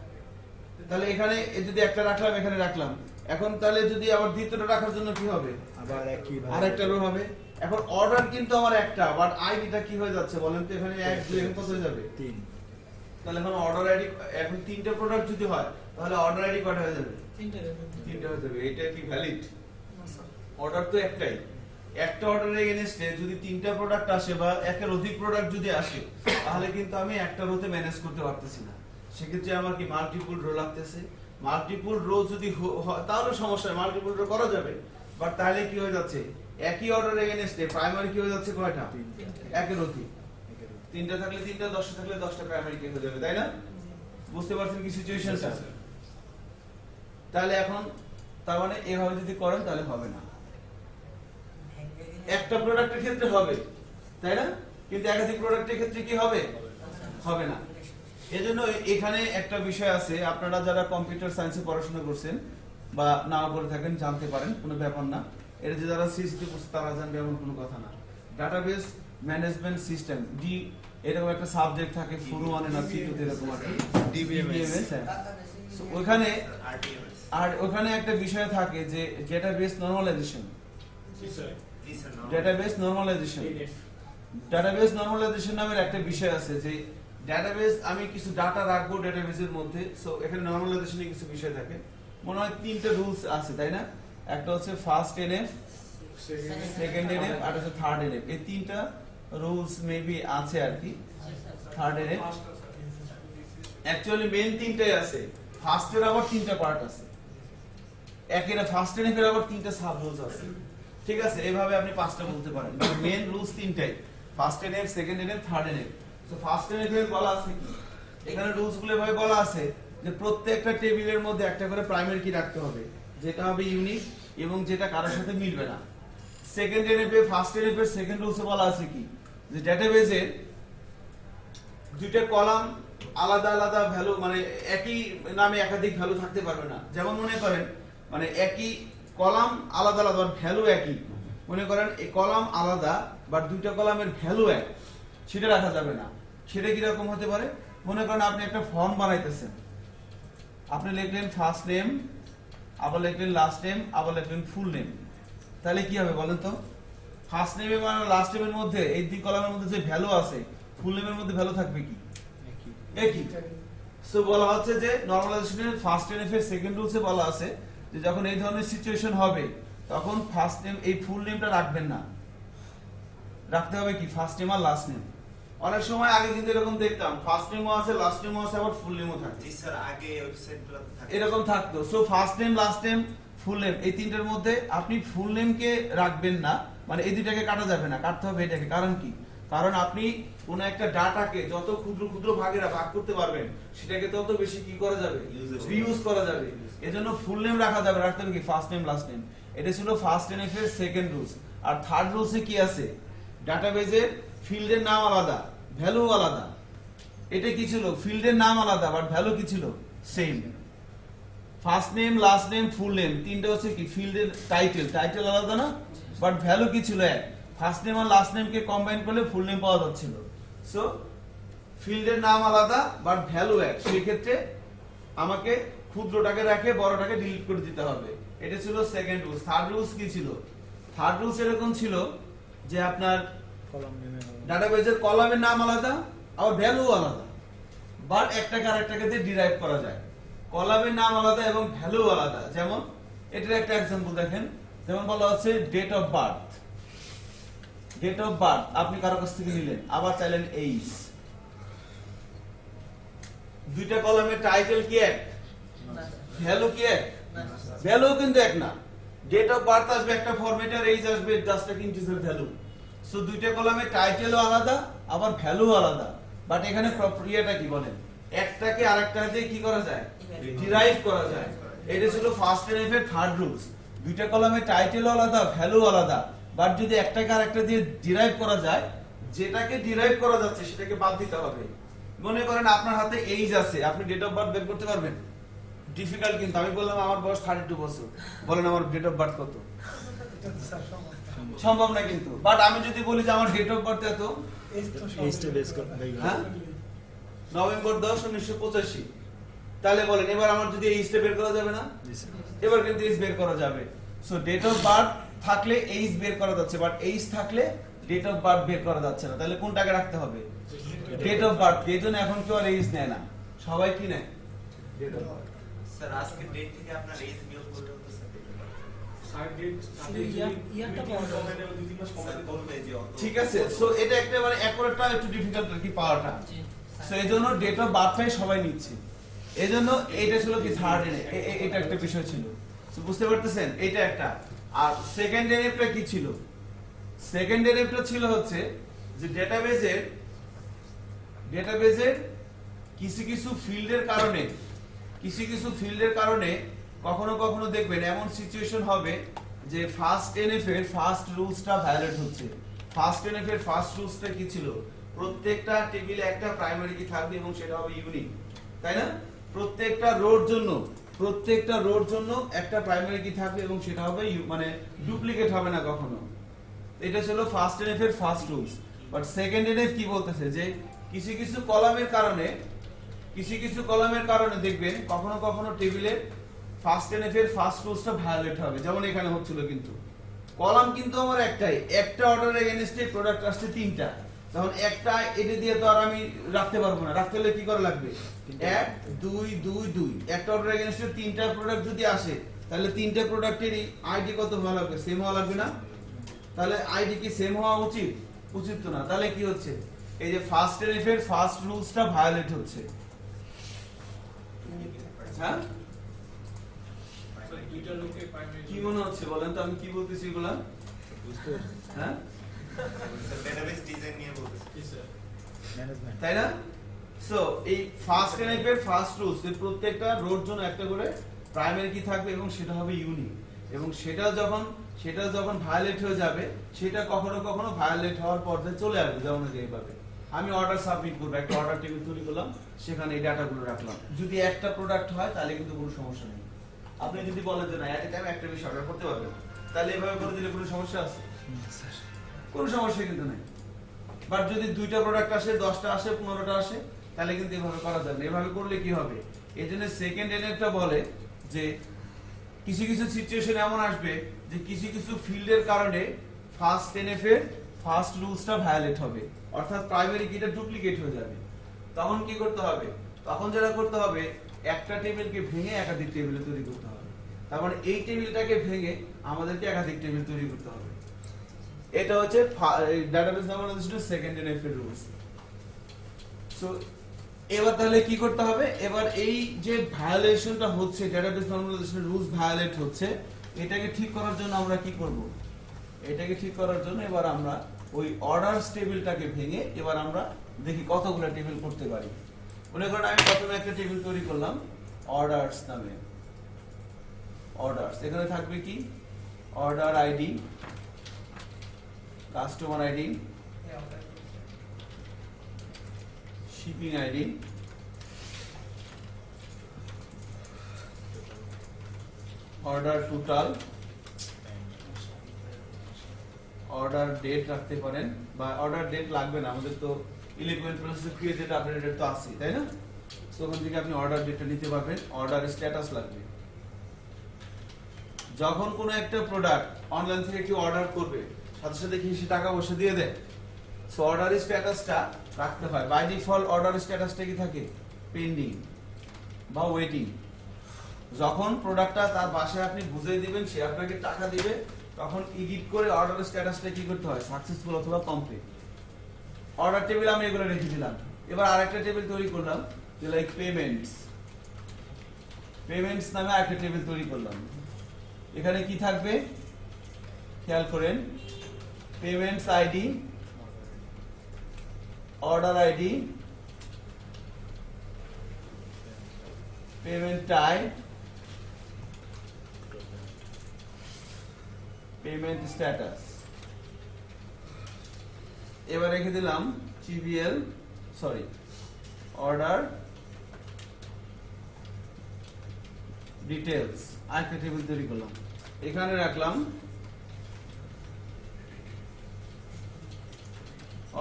তাহলে এখানে যদি একটা রাখলাম এখানে রাখলাম। এখন তাহলে যদি আবার দ্বিতীয়টা রাখার জন্য কি হবে? আবার একই আর একটা রো হবে। এখন অর্ডার কিন্তু আমার একটা বাট আইডিটা কি হয়ে যাচ্ছে বলেন তো? এখানে এক দুই এখন কত হয়ে যাবে? তিন। তাহলে এখন অর্ডার আইডি এখন তিনটা প্রোডাক্ট যদি হয় তাহলে অর্ডার আইডি কয়টা হয়ে যাবে? তিনটে তিনটা হয়ে যাবে। এটা কি ভ্যালিড না, স্যার। অর্ডার তো একটাই। একটা অর্ডারের এগেনস্টে যদি তিনটা প্রোডাক্ট আসে বা একের অধিক প্রোডাক্ট যদি আসে, তাহলে কিন্তু আমি একটা রোতে ম্যানেজ করতে পারতেছি না। সেক্ষেত্রে আমার কি মাল্টিপুল রো লাগতেছে? মাল্টিপুল রো যদি তাহলে সমস্যা মাল্টিপুল রো করা যাবে। বাট তাহলে কি হয়ে যাচ্ছে? একই অর্ডার এগেনস্টে প্রাইমারি কি হয়ে যাচ্ছে? কয়টা? একের অধিক। তিনটা থাকলে তিনটা, দশটা থাকলে দশটা প্রাইমারি কি হয়ে যাবে, তাই না? বুঝতে পারছেন কি সিচুয়েশনটা তাহলে এখন, তার মানে এভাবে যদি করেন, তাহলে হবে না। একটা প্রোডাক্টের ক্ষেত্রে হবে তাই না? কিন্তু একাধিক প্রোডাক্টের ক্ষেত্রে কি হবে? হবে না। এজন্য এখানে একটা বিষয় আছে আপনারা যারা কম্পিউটার সায়েন্সে পড়াশোনা করছেন বা নাও করে থাকেন জানতে পারেন কোনো ব্যাপার না। এটা যে যারা সিসিটি করছে তারা জানবে এমন কোনো কথা না। ডাটাবেস ম্যানেজমেন্ট সিস্টেম ডি এরকম একটা সাবজেক্ট থাকে ফুরু মানে না সিটুতে এরকম আর DBMS হ্যাঁ। ওখানে আর ওখানে একটা বিষয় থাকে যে database normalization database normalization database normalization নামের একটা বিষয় আছে যে ডাটাবেস আমি কিছু ডাটা রাখব ডেটাবেসের মধ্যে সো এখানে নর্মালাইজেশনে কিছু বিষয় থাকে। মনে হয় তিনটা রুলস আছে তাই না? একটা হচ্ছে ফার্স্ট এনএফ সেকেন্ড এনএফ আর হচ্ছে থার্ড এনএফ এই তিনটা রুলস মেবি আছে আর কি। থার্ড এর অ্যাকচুয়ালি মেন তিনটাই আছে। ফার্স্ট এর আবার তিনটা পার্ট আছে। একের ফার্স্ট এর এর আবার তিনটা সাব রুলস আছে। ঠিক আছে, এভাবে আপনি পাঁচটা বলতে পারেন। মেন রুলস তিনটাই। ফার্স্ট এর সেকেন্ড এর থার্ড এর সো ফার্স্ট এর এর বলা আছে এখানে রুলসগুলো এভাবে বলা আছে যে প্রত্যেকটা টেবিলের মধ্যে একটা করে প্রাইমারি কি রাখতে হবে। যেটা হবে ইউনিক এবং যেটা কারোর সাথে মিলবে না। সেকেন্ড এনএফে ফার্স্ট এনএফে সেকেন্ড রুলসে বলা আছে কি? যে ডেটাবেজে দুইটা কলাম আলাদা আলাদা ভ্যালু মানে একই নামে একাধিক ভ্যালু থাকতে পারবে না। যেমন মনে করেন মানে একই কলাম আলাদা আলাদা ভ্যালু একই। মনে করেন এই কলাম আলাদা বাট দুইটা কলামের ভ্যালু এক। সেটা রাখা যাবে না। সেটা কীরকম হতে পারে? মনে করেন আপনি একটা ফর্ম বানাইতেছেন। আপনি লিখলেন ফার্স্ট নেম আবার লিখলেন লাস্ট নেম আবার লিখলেন ফুল নেম তাহলে কি হবে বলেন তো? ফার্স্ট নেম এবং লাস্ট নেমের মধ্যে এই দুই কলামের মধ্যে যে ভ্যালু আছে ফুল নেমের মধ্যে ভ্যালু থাকবে কি? একই। সো বলা হচ্ছে যে নরমালাইজেশনের ফার্স্ট এনএফ এর সেকেন্ড রুলসে বলা আছে যে যখন এই ধরনের সিচুয়েশন হবে তখন ফার্স্ট নেম এই ফুল নেমটা রাখবেন না। রাখতে হবে কি? ফার্স্ট নেম আর লাস্ট নেম অনেক সময় আগে কিন্তু এরকম দেখতাম ফার্স্ট নেমও আছে লাস্ট নেমও আছে আবার ফুল নেমও থাকে জি স্যার আগে ওয়েবসাইটগুলোতে থাকে এরকম থাকতো। So first name last name full name এই তিনটার মধ্যে আপনি ফুল নেমকে রাখবেন না। মানে এই দুইটাকে কাটা যাবে না কাটতে হবে এটাকে। কারণ কি? কারণ আপনি কোন একটা ডাটাকে যত ক্ষুদ্র ক্ষুদ্র ভাগেরা ভাগ করতে পারবেন সেটাকে তত বেশি কি করা যাবে. রিউজ করা যাবে। এজন্য ফুল নেম রাখা যাবে, রাখতে হবে কি? ফার্স্ট নেম লাস্ট নেম এটা ছিল ফার্স্ট এনএফ এর সেকেন্ড রুলস আর থার্ড রুলসে কি আছে? ডাটাবেজে ফিল্ডের নাম আলাদা ভ্যালু আলাদা। এটা কি ছিল? ফিল্ডের নাম আলাদা বাট ভ্যালু কি ছিল? Same first name last name full name তিনটা হচ্ছে কি? ফিল্ডের টাইটেল টাইটেল আলাদা না? বাট ভ্যালু কি ছিল? এক। ফার্স্ট নেম আর লাস্ট নেমকে কম্বাইন করলে ফুল নেম পাওয়া যাচ্ছিল। সো ফিল্ডের নাম আলাদা বাট ভ্যালু এক। সেই ক্ষেত্রে আমাকে ক্ষুদ্রটাকে রেখে বড়টাকে ডিলিট করে দিতে হবে। এটা ছিল সেকেন্ড রুলস থার্ড রুলস কি ছিল? থার্ড রুলস এরকম ছিল যে আপনার ডাটাবেজের কলামের নাম আলাদা আবার ভ্যালু আলাদা। বাট একটাকে আরেকটাকে দিয়ে ডিরাইভ করা যায়। কলামের নাম আলাদা এবং ভ্যালু আলাদা। যেমন এটার একটা এক্সাম্পল দেখেন। যেমন বলা হচ্ছে date of birth date of birth আপনি কারও কাছ থেকে নিলেন। আবার চাইলেন এইজ দুইটা কলামের টাইটেল কি এক? ভ্যালু কি এক? ভ্যালু কিন্তু এক না। ডেট অফ বার্থ আসবে একটা আসবে জাস্ট ইন্টিজার ভ্যালু। সো দুইটা কলামে টাইটেলও আলাদা, আবার ভ্যালু আলাদা। বাট এখানে প্রক্রিয়াটা কি বলেন? একটাকে আরেকটা দিয়ে কি করা যায়? ডিরাইভ করা যায়। এটা ছিল ফার্স্ট থার্ড রুলস দুইটা কলামে টাইটেল আলাদা, ভ্যালু আলাদা। বাট যদি একটাকে আরেকটা দিয়ে ডিরাইভ করা যায়, যেটাকে ডিরাইভ করা যাচ্ছে, সেটাকে বাদ দিতে হবে। মনে করেন আপনার হাতে এইজ আছে, আপনি ডেট অফ বার্থ বের করতে পারবেন? ডিফিকাল্ট কিন্তু। আমি বললাম আমার বয়স থার্টি টু বছর। বলেন আমার ডেট অফ বার্থ কত? সম্ভব না কিন্তু। বাট আমি যদি বলি যে আমার ডেট অফ বার্থ এত করে হ্যাঁ। নভেম্বর দশ উনিশশো পঁচাশি। তাহলে বলেন এবার আমার যদি এই বের করা যাবে না? এবার কিন্তু এইজ বের করা যাবে। সো ডেট অফ বার্থ থাকলে এইজ বের করা যাচ্ছে বাট এইজ থাকলে ডেট অফ বার্থ বের করা যাচ্ছে না। তাহলে কোনটাকে রাখতে হবে? ডেট অফ বার্থ এই জন্য এখন কেউ আর এইজ নেয় না। সবাই কি নেয়? ডেট অফ বার্থ স্যার আজকে ডেট থেকে আপনার যে অত ঠিক আছে সো এটা একটা মানে অ্যাকুরেটটা একটু ডিফিকাল্ট আর কি পাওয়াটা। সো এই জন্য ডেট অফ বার্থটাই সবাই নিচ্ছে। এই জন্য এটা ছিল কি থার্ড এনে এটা একটা বিষয় ছিল। বুঝতে পারতেছেন এটা একটা। আর সেকেন্ড এনএফটা কি ছিল? সেকেন্ড এনএফটা ছিল হচ্ছে যে ডেটাবেজের ডেটাবেজের কিছু কিছু ফিল্ডের কারণে কিছু কিছু ফিল্ডের কারণে কখনো কখনো দেখবেন এমন সিচুয়েশন হবে যে ফার্স্ট এনএফ এর ফার্স্ট রুলসটা ভায়োলেট হচ্ছে। ফার্স্ট এনএফ এর ফার্স্ট রুলসটা কি ছিল? প্রত্যেকটা টেবিলে একটা প্রাইমারি কি থাকবে এবং সেটা হবে ইউনিক তাই না? প্রত্যেকটা রোর জন্য, প্রত্যেকটা রোর জন্য একটা প্রাইমারি কি থাকবে এবং সেটা হবে মানে ডুপ্লিকেট হবে না কখনো। এটা ছিল ফার্স্ট এনএফ এর first rules but second NF কি বলতেছে? যে কিছু কিছু কলামের কারণে কিছু কিছু কলামের কারণে দেখবেন কখনো কখনো টেবিলে ফার্স্ট এনএফ এর ফার্স্ট রুলসটা ভায়োলেট হবে যেমন এখানে হচ্ছিল কিন্তু। কলাম কিন্তু আমার একটাই একটা অর্ডার এগেনস্টে প্রোডাক্ট আসছে তিনটা। তখন একটা এটা দিয়ে তো আর আমি রাখতে পারব না। রাখতে হলে কি করা লাগবে? এক দুই দুই দুই। একটা অর্ডার এগেনস্টে তিনটা প্রোডাক্ট যদি আসে তাহলে তিনটা প্রোডাক্টেরই আইডি কত হওয়া লাগবে? সেম হওয়া লাগবে না? তাহলে আইডি কি সেম হওয়া উচিত? উচিত তো না। তাহলে কি হচ্ছে? এই যে ফার্স্ট এর ফার্স্ট রুলসটা ভায়োলেট হচ্ছে। হ্যাঁ? দুইটা লোকে প্রাইমারি কি মনে হচ্ছে বলেন তো আমি কি বলতেছি এগুলা? হ্যাঁ? ডেটাবেস ডিজাইন নিয়ে বলতেছি। কি স্যার ম্যানেজমেন্ট তাই না? সো এই ফার্স্ট এর ফার্স্ট রুলস এর প্রত্যেকটা রোড জন্য একটা করে প্রাইমারি কি থাকবে এবং সেটা হবে ইউনিক এবং সেটা যখন সেটা যখন ভায়োলেট হয়ে যাবে সেটা কখনো কখনো ভায়োলেট হওয়ার পর্যায়ে চলে আসবে যেমন এই যে এইভাবে। আমি অর্ডার সাবমিট করব। একটা অর্ডার টেবিল তৈরি করলাম সেখানে এই ডাটাগুলো রাখলাম। যদি একটা প্রোডাক্ট হয় তাহলে কিন্তু কোনো সমস্যা নেই। আপনি যদি বলেন যে না এট টাইম একটা বেশি অর্ডার করতে পারবেন তাহলে এভাবে করে দিলে কোনো সমস্যা আছে? কোনো সমস্যা কিন্তু নেই। বাট যদি দুইটা প্রোডাক্ট আসে দশটা আসে পনেরোটা আসে তাহলে কিন্তু এভাবে করা যাবে না। এভাবে করলে কি হবে? এই জন্য সেকেন্ড এনএফটা বলে যে কিছু কিছু সিচুয়েশন এমন আসবে যে কিছু কিছু ফিল্ডের কারণে ফার্স্ট এনএফ এর ফার্স্ট রুলসটা ভায়োলেট হবে। অর্থাৎ প্রাইমারি কিটা ডুপ্লিকেট হয়ে যাবে। তখন কি করতে হবে? তখন যেটা করতে হবে, একটা টেবিলকে ভেঙে একাধিক টেবিলে তৈরি করতে হবে। তারপর এই টেবিলটাকে ভেঙে আমাদেরকে একাধিক টেবিল তৈরি করতে হবে। এটা হচ্ছে ডাটাবেস নর্মালাইজেশনের সেকেন্ড এনএফ এর রুলস সো এবার তাহলে কি করতে হবে? এবার এই যে ভায়োলেশনটা হচ্ছে ডাটাবেস নর্মালাইজেশনের রুলস ভায়োলেট হচ্ছে, এটাকে ঠিক করার জন্য আমরা কি করব? এটাকে ঠিক করার জন্য এবার আমরা ওই অর্ডারস টেবিলটাকে ভেঙে এবার আমরা দেখি কতগুলো টেবিল করতে পারি। মনে করেন আমি প্রথমে একটা টেবিল তৈরি করলাম, অর্ডারস নামে। অর্ডারস, এখানে থাকবে কি? Order ID, customer ID, shipping ID, order total order date রাখতে পারেন, বা অর্ডার ডেট লাগবে না, আমাদের তো ইলেকট্রনিক প্রসেস ক্রিয়েটেড আপডেটেড তো আছে তাই না? তো ওখান থেকে আপনি অর্ডার ডেটটা নিতে পারবেন অর্ডার স্ট্যাটাস লাগবে। যখন কোনো একটা প্রোডাক্ট অনলাইন থেকে কেউ অর্ডার করবে, সাথে সাথে কি সে টাকা পয়সা দিয়ে দেয়? সো অর্ডার স্ট্যাটাসটা রাখতে হয়। বাই ডিফল্ট অর্ডার স্ট্যাটাসটা কি থাকে? পেন্ডিং বা ওয়েটিং যখন প্রোডাক্টটা তার বাসায় আপনি বুঝিয়ে দিবেন, সে আপনাকে টাকা দিবে তখন এডিট করে অর্ডার স্ট্যাটাসটা কি করতে হয়? সাকসেসফুল অথবা কমপ্লিট অর্ডার টেবিল আমি এগুলো রেখে দিলাম। এবার আরেকটা টেবিল তৈরি করলাম, যে লাইক পেমেন্টস পেমেন্টস নামে আরেকটা টেবিল তৈরি করলাম। এখানে কি থাকবে? খেয়াল করেন। Payments ID order ID payment type payment status এবার রেখে দিলাম জিবিএল সরি অর্ডার ডিটেলস আরেকটা টেবিল তৈরি করলাম। এখানে রাখলাম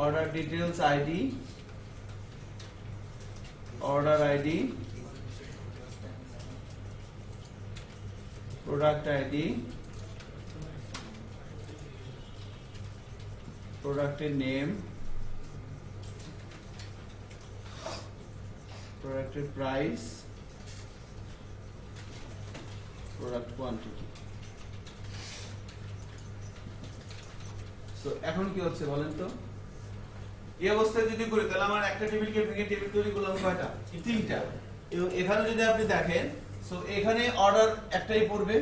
order details ID order ID product ID প্রোডাক্টের নেম প্রোডাক্টের প্রাইস প্রোডাক্ট কোয়ান্টিটি সো এখন কি হচ্ছে বলেন তো? এই অবস্থায় যদি করি, তাহলে আমার একটা টেবিলকে ভেঙে টেবিল তৈরি করলাম কয়টা? তিনটা। এবং এখানে যদি আপনি দেখেন সো এখানে অর্ডার একটাই পড়বে।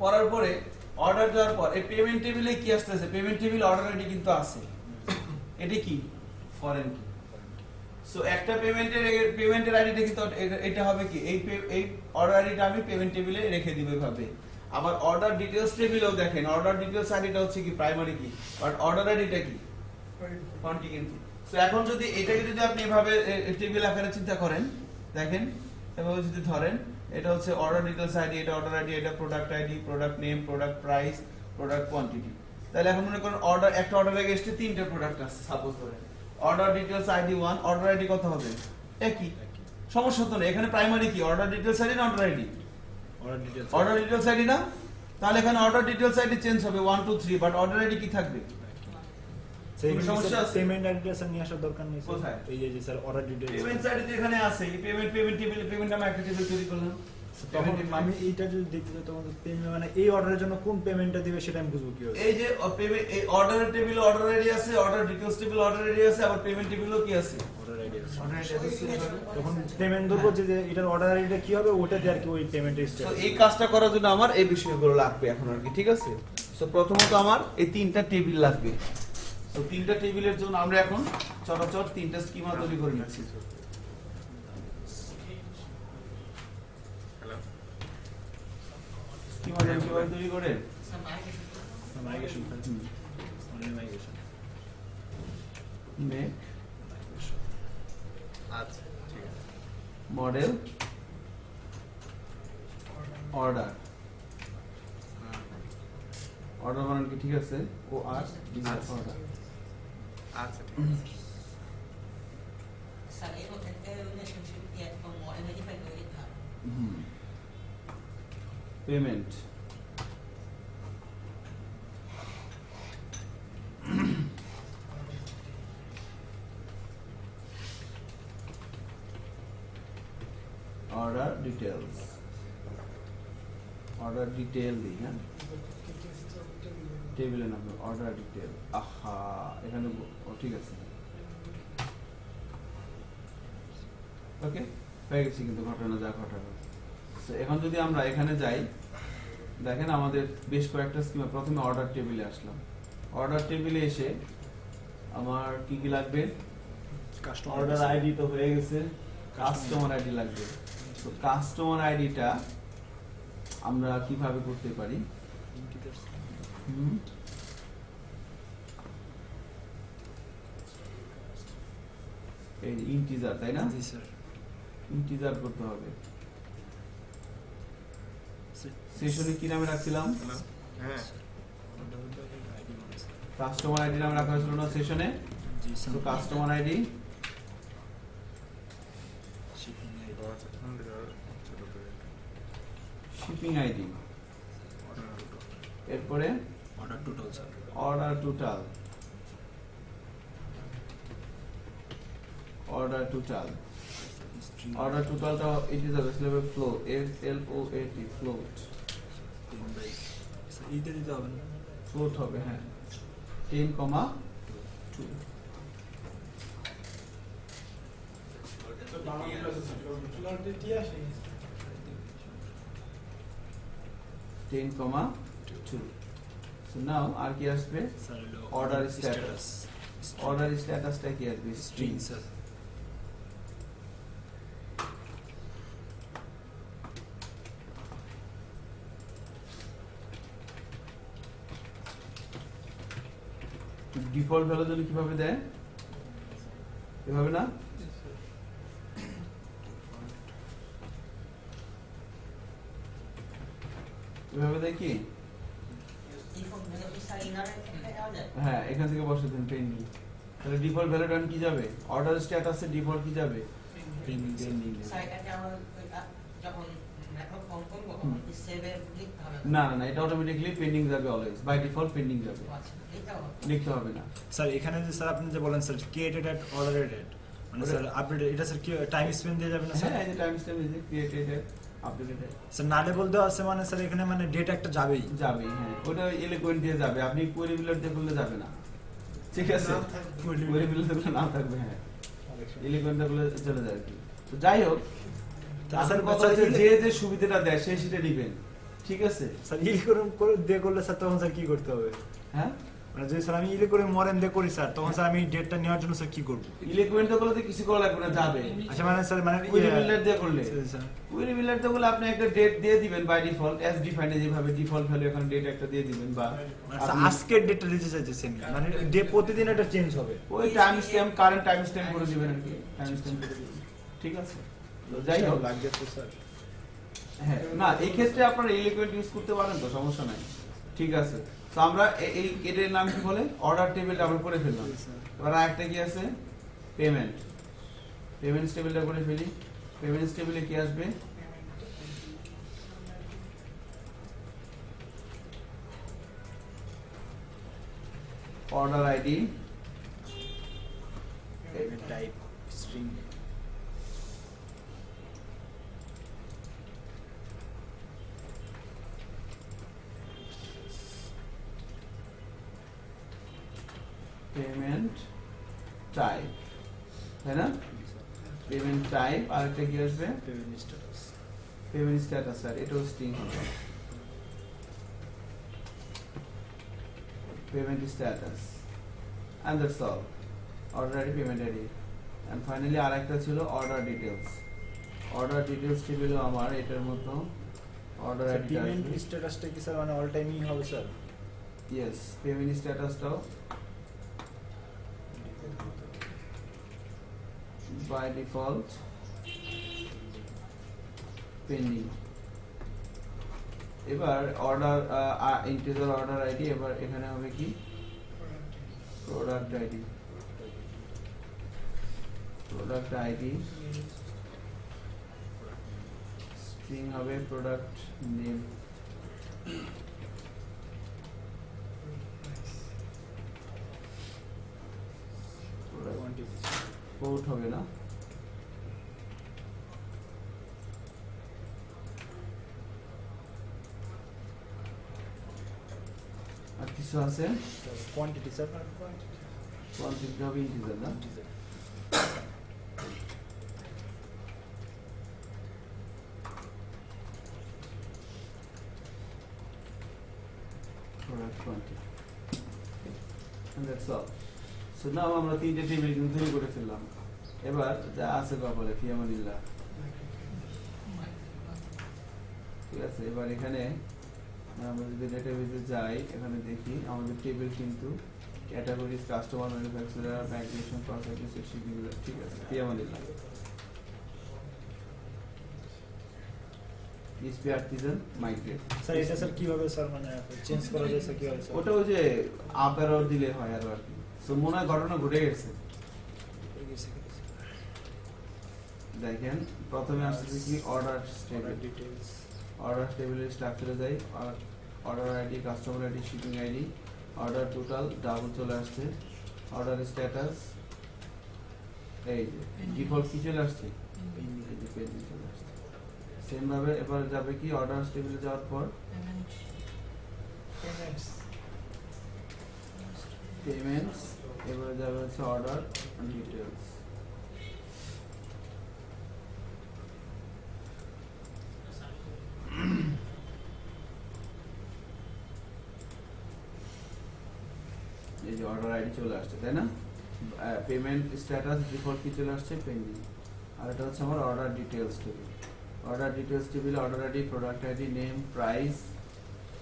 পড়ার পরে অর্ডার দেওয়ার পর, এই পেমেন্ট টেবিলে কি আসতেছে? পেমেন্ট টেবিল অর্ডার আইডি কিন্তু আছে। এটি কি? ফরেন কি সো একটা পেমেন্টের পেমেন্টের আইডিটা কিন্তু এটা- এটা হবে কি? এই এই অর্ডার আইডিটা আমি পেমেন্ট টেবিলে রেখে দিব এভাবে। আবার অর্ডার ডিটেলস টেবিলেও দেখেন অর্ডার ডিটেলস আইডিটা হচ্ছে কি? প্রাইমারি কি বাট অর্ডার আইডিটা কি? কন্টিনিউটি সো এখন যদি, এটাকে যদি আপনি এভাবে টেবিল আকারে চিন্তা করেন, দেখেন, এভাবে যদি ধরেন এটা হচ্ছে অর্ডার ডিটেলস আইডি এটা অর্ডার আইডি এটা product ID product name product price product quantity তাহলে এখন মনে করেন অর্ডার একটা অর্ডার আগে এসে তিনটে প্রোডাক্ট আছে সাপোজ ধরেন। Order details ID one order ID কত হবে? একই। সমস্যা তো নেই এখানে প্রাইমারি কি? অর্ডার ডিটেলস আইডি না order ID order details order details ID না? তাহলে এখানে অর্ডার ডিটেলস আইডি চেঞ্জ হবে one two three but order ID কি থাকবে সেই কোনো সমস্যা আছে? পেমেন্ট অ্যাড্রেস নিয়ে আসার দরকার নেই কোথায়? এই যে যে স্যার অর্ডার ডিটেলস পেমেন্ট সাইডে এখানে আছে এই পেমেন্ট পেমেন্ট টেবিল পেমেন্ট আমি একটা টেবিল তৈরি করলাম। তখন আমি এইটা যদি দেখতে চাই তখন পেমেন্ট মানে এই অর্ডারের জন্য কোন পেমেন্টটা দিবে সেটা আমি বুঝব কি করে এই যে পেমেন্ট এই অর্ডারের টেবিলে অর্ডার আইডি আছে order details table order ID আছে আবার পেমেন্ট টেবিলও কি আছে? অর্ডার আইডি আছে। অর্ডার আইডি আছে তখন পেমেন্ট ধরবো যে যে এটার অর্ডার আইডিটা কি হবে ওটা দিয়ে আর কি ওই পেমেন্টের তো এই কাজটা করার জন্য আমার এই বিষয়গুলো লাগবে এখন আর কি ঠিক আছে? তো প্রথমত আমার এই তিনটা টেবিল লাগবে। তো তিনটা টেবিলের জন্য আমরা এখন চটাচট তিনটা স্কিমা তৈরি করে নিচ্ছি। স্কিমা কীভাবে তৈরি করে? মডেল অর্ডার অর্ডার বানান কি? ঠিক আছে। ও আর order Mm-hmm. Payment. order details. Order detail दी টেবিলের নাম অর্ডার ডিটেল আহা এখানে ঠিক আছে। ওকে হয়ে গেছে কিন্তু ঘটনা যা ঘটানো। এখন যদি আমরা এখানে যাই দেখেন আমাদের বেশ কয়েকটা স্কিমে প্রথমে অর্ডার টেবিলে আসলাম। অর্ডার টেবিলে এসে আমার কি কি লাগবে? কাস্টমার অর্ডার আইডি তো হয়ে গেছে। কাস্টমার আইডি লাগবে। তো কাস্টমার আইডিটা আমরা কীভাবে করতে পারি? হুম। এই ইন্টিজার তাই না? জি স্যার ইন্টিজার করতে হবে। সেশনে কি নামে রাখছিলাম? হ্যাঁ। কাস্টমার আইডি নামে রাখা হয়েছিল না সেশনে? তো কাস্টমার আইডি? Shipping ID. এরপরে? Order total sir order total order total order টোটালটা it is available flow F L O A T float এইটা দিতে হবে না ফ্লোট হবে হ্যাঁ ten comma two ten comma two so now আর কি আসবে স্যার হলো Order status. অর্ডার স্ট্যাটাসটা কি আসবে string string sir default value যদি কীভাবে দেয় এভাবে না এভাবে দেয় কি ইনফর্ম মানে কি স্যার ইনারে দেওয়া যায় হ্যাঁ এখান থেকে বসে দেন পেন্ডিং তাহলে ডিফল্ট ভ্যালুটা কি যাবে? অর্ডার স্ট্যাটাসে ডিফল্ট কি যাবে. পেন্ডিং যখন হবে? না না না এটা অটোমেটিকলি পেন্ডিং যাবে অলওয়েজ বাই ডিফল্ট পেন্ডিং যাবে। আচ্ছা লিখতে হবে না। স্যার এখানে যে স্যার আপনি যে বলেন sir created at ordered at মানে স্যার আপডেট এটা স্যার কি টাইম স্পেন্ড দিয়ে যাবে না স্যার? হ্যাঁ এই টাইম ক্রিয়েটেড আপডেটেড স্যার না লেবল দেওয়া আছে মানে স্যার এখানে মানে ডেট একটা যাবেই। যাবে হ্যাঁ। ওটা এলিকুয়েন্ট দিয়ে যাবে। আপনি কোয়েরি বিলার দিয়ে করলে যাবে না। ঠিক আছে। করলে নাম থাকবে হ্যাঁ। এলিকুয়েন্ট চলে যায় আর কি। তো যাই হোক আসল কথা হচ্ছে যে যে সুবিধাটা দেয় সেই সেটা নিবেন। ঠিক আছে? স্যার করে- দিয়ে করলে স্যার তখন স্যার কি করতে হবে? হ্যাঁ? মানে যদি স্যার আমি ইলে করে মরেন দিয়ে করি স্যার তখন স্যার আমি ডেটটা নেওয়ার জন্য স্যার কি করব? ইলিকুয়েন্ট দিয়ে করলে কিছু করা লাগবে না যাবে। আচ্ছা মানে স্যার মানে কোয়েরি ইয়ে- দিয়ে করলে। স্যার, স্যার কোয়েরি বিলার করলে আপনি একটা ডেট দিয়ে দিবেন বাই ডিফল্ট এস ডিফাইন্ড যেভাবে ডিফল্ট ভ্যালু এখানে ডেট একটা দিয়ে দিবেন বা মানে আজকের ডেটটা দিতে চাইছেন মানে ডে প্রতিদিন এটা চেঞ্জ হবে। ওই time stamp current time stamp করে দিবেন আর কি টাইম স্ট্যাম্প করে দিবেন। ঠিক আছে? যাই হোক। লাগবে তো স্যার হ্যাঁ। না এই ক্ষেত্রে আপনারা ইলিকুইড ইউজ করতে পারেন তো সমস্যা নাই। ঠিক আছে। তো আমরা এ- এই এটার নাম কি বলে? অর্ডার টেবিল ডাবল করে ফেললাম। এবার আরেকটা কি আছে? পেমেন্ট পেমেন্ট টেবিলটা করে ফেলি। পেমেন্ট টেবিলে কি আসবে? Order ID type string payment type তাই না? পেমেন্ট টাইপ আরেকটা কি আসবে? Payment status payment status sir এটাও স্ট্রিং হবে। Payment status and that's all order ID payment ID and finally আরেকটা ছিল অর্ডার ডিটেলস অর্ডার ডিটেলস টেবিলও আমার এটার মতো অর্ডার আইডি পেমেন্ট স্ট্যাটাসটা কি স্যার মানে অল টাইমই হবে স্যার ইয়েস পেমেন্ট স্ট্যাটাসটাও বাই ডিফল্ট পেন্ডিং এবার অর্ডার ইন্টিজার অর্ডার আইডি এবার এখানে হবে কি? Product ID product ID string হবে প্রোডাক্ট নেম পোর্ট হবে না আর কিছু আছে কোয়ান্টিটি স্যার কোয়ান্টিটি হবে ইন্টিজার না product quantity and that's all now আমরা তিনটে টেবিল কিন্তু তৈরি করে ফেললাম। এবার যা আছে কপালে ফিয়ামানিল্লাহ। ঠিক আছে এবার এখানে আমরা যদি ডেটাবেসে যাই এখানে দেখি আমাদের টেবিল কিন্তু categories customer manufacturer migration process ঠিক আছে ফিয়ামানিল্লাহ। ইসপি আর্টিজান মাইগ্রেট স্যার এটা স্যার কীভাবে স্যার মানে চেঞ্জ করা যায় স্যার কীভাবে ওটা ওই যে আপ দিলে হয় আর কি। সো মনে হয় ঘটনা ঘটে গেছে। দেখেন প্রথমে আসছে কি অর্ডার টেবিল ডিটেইলস অর্ডার টেবিলের স্ট্রাকচারে যাই order ID customer ID shipping ID order total double চলে আসছে। অর্ডার স্ট্যাটাস এই ডিফল্ট কি চলে আসছে? এই চলে আসছে। সেম ভাবে এবার যাবে কি অর্ডার টেবিলে যাওয়ার পর? পেমেন্টস এবারে যাবে হচ্ছে অর্ডার ডিটেলস এই যে অর্ডার আইডি চলে আসছে, তাই না? পেমেন্ট স্ট্যাটাস ডিফল্ট কি চলে আসছে? পেন্ডিং আর এটা হচ্ছে আমার order details table order details টেবিলে order ID product ID name price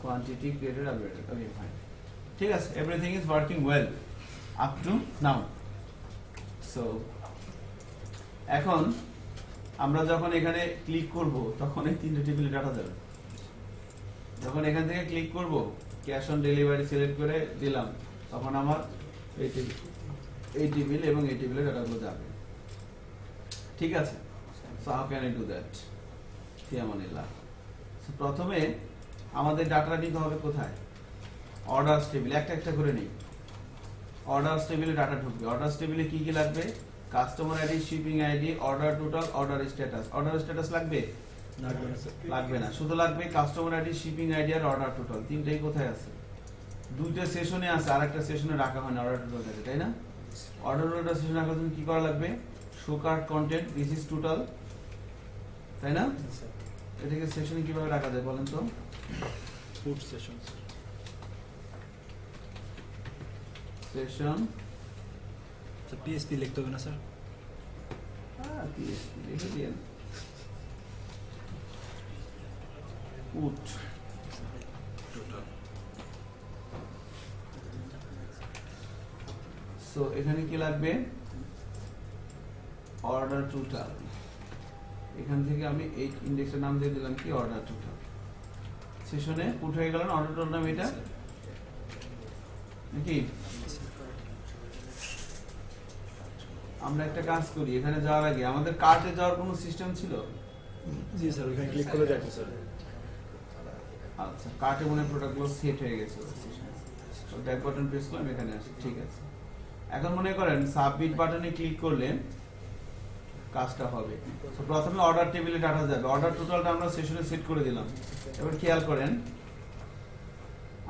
quantity created updated okay fine ঠিক আছে everything is working well up to now so এখন আমরা যখন এখানে ক্লিক করব, তখন এই তিনটে টেবিলে ডাটা যাবে যখন এখান থেকে ক্লিক করব ক্যাশ অন ডেলিভারি সিলেক্ট করে দিলাম, তখন আমার এই টেবিল এই টেবিল এবং এই টেবিলে ডাটাগুলো যাবে। ঠিক আছে? So how can I do that ফিয়ামানিল্লাহ। প্রথমে আমাদের ডাটা নিতে হবে কোথায়? অর্ডারস টেবিল একটা একটা করে নিই। অর্ডারস টেবিলে ডাটা ঢুকবে। অর্ডারস টেবিলে কি কি লাগবে? Customer ID shipping ID order total order status order status লাগবে লাগবে? না লাগবে না। শুধু লাগবে কাস্টমার আইডি শিপিং আইডি আর অর্ডার টোটাল তিনটাই কোথায় আছে? দুইটা সেশনে আছে আর একটা সেশনে রাখা হয় না অর্ডার টোটাল থাকে তাই না? অর্ডার টোটাল সেশন রাখার জন্য কি করা লাগবে? Show cart content this is total তাই না? এটাকে সেশনে কীভাবে রাখা যায় বলেন তো? Food session session sir PSP লিখতে হবে না স্যার Ah, PSP, লিখে দিয়েন উট সো এখানে কি লাগবে? অর্ডার টোটাল এখান থেকে আমি এই ইন্ডেক্সের নাম দিয়ে দিলাম কি? অর্ডার টোটাল সেশনে পুট হয়ে গেল অর্ডার টোটাল নাম এটা? নাকি? আমরা একটা কাজ করি এখানে যাওয়ার আগে আমাদের কার্টে যাওয়ার কোনো সিস্টেম ছিল? জি স্যার ওখানে ক্লিক করে যাচ্ছে স্যার। আচ্ছা কার্টে মনে প্রোডাক্টগুলো সেট হয়ে গেছে ব্যাক বাটন প্রেস করলাম এখানে আসি ঠিক আছে। এখন মনে করেন সাবমিট বাটনে ক্লিক করলে কাজটা হবে। তো প্রথমে অর্ডার টেবিলে ডাটা যাবে। অর্ডার টোটালটা আমরা সেশনে সেট করে দিলাম। এবার খেয়াল করেন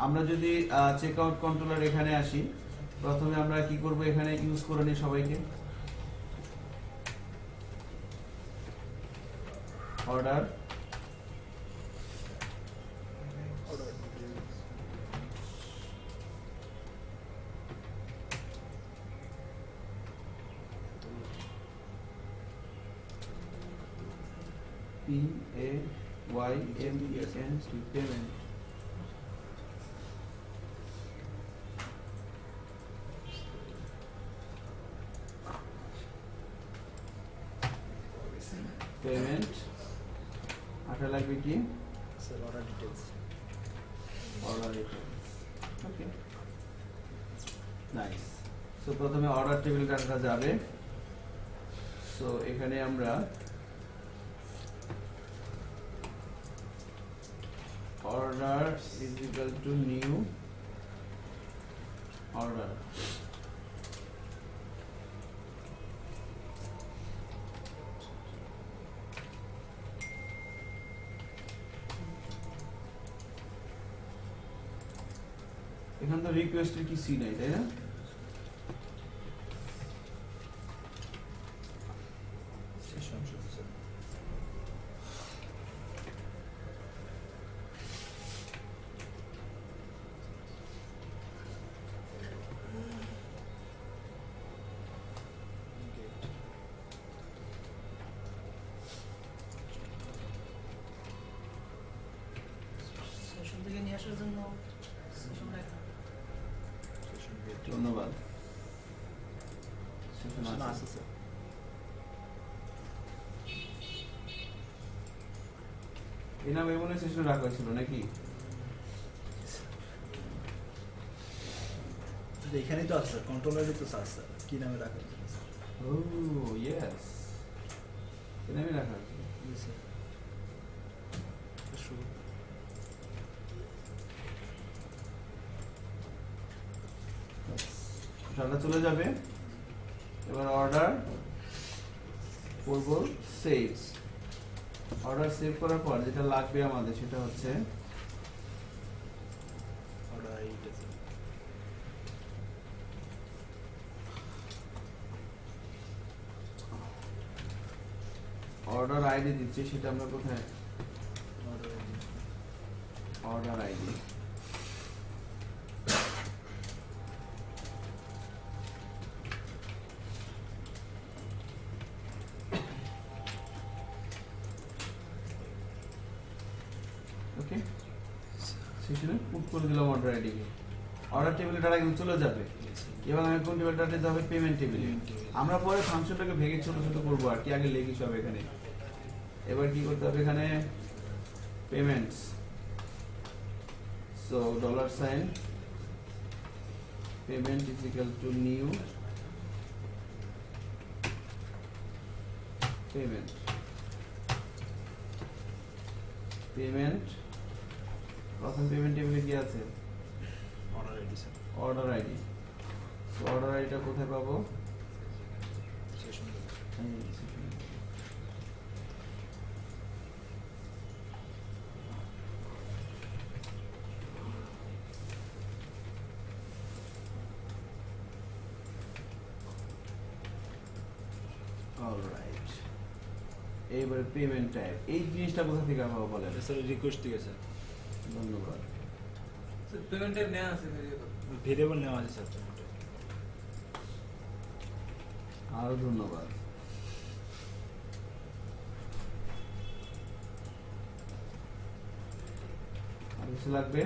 আমরা যদি চেক আউট কন্ট্রোলার এখানে আসি প্রথমে আমরা কি করব এখানে ইউজ করে নিই সবাইকে? order P A Y M E S N payment. Payment. আটা লাগবে কি? Sir order details order okay nice so প্রথমে অর্ডার টেবিল ডাটা যাবে। সো এখানে আমরা order is equal to new order এখানে তো রিকোয়েস্টের কি সি নাই তাই না সেশন শুরু স্যার সেশন থেকে নিয়ে আসার জন্য সেশন লেখা সেশন গেট ধন্যবাদ আছে। আছে স্যার এই নামে মনে সেশন রাখা হয়েছিল নাকি এখানেই তো আছে কন্ট্রোলারই তো স্যার কি নামে রাখা হয়েছে স্যার ও ইয়েস এই নামে রাখা হয়েছিল চলে যাবে এবার অর্ডার করব সেভ অর্ডার সেভ করার পর যেটা লাগবে আমাদের সেটা হচ্ছে অর্ডার অর্ডার আইডি দিচ্ছি সেটা আমরা কোথায় ডাটা কিন্তু চলে যাবে। এবার আমি টেবিল ডাটা যাবে? পেমেন্ট টেবিলে আমরা পরে ফাংশনটাকে ভেঙে ছোট ছোট করব আর কি। আগে লেগি সব এখানে। এবার কি করতে হবে এখানে? Payments so dollar sign payment is equal to new payment payment প্রথম পেমেন্ট টেবিলে কি আছে? অর্ডার আইডি সো অর্ডার আইডিটা কোথায় পাবো? অলরাইট এইবারে পেমেন্ট টাইপ এই জিনিসটা কোথা থেকে পাবো বলেন? স্যার রিকোয়েস্ট থেকে স্যার ধন্যবাদ পেমেন্টের নেওয়া আছে। ভেরিয়েবল নেওয়া আছে স্যার পেমেন্টে আরও ধন্যবাদ। আর কিছু লাগবে?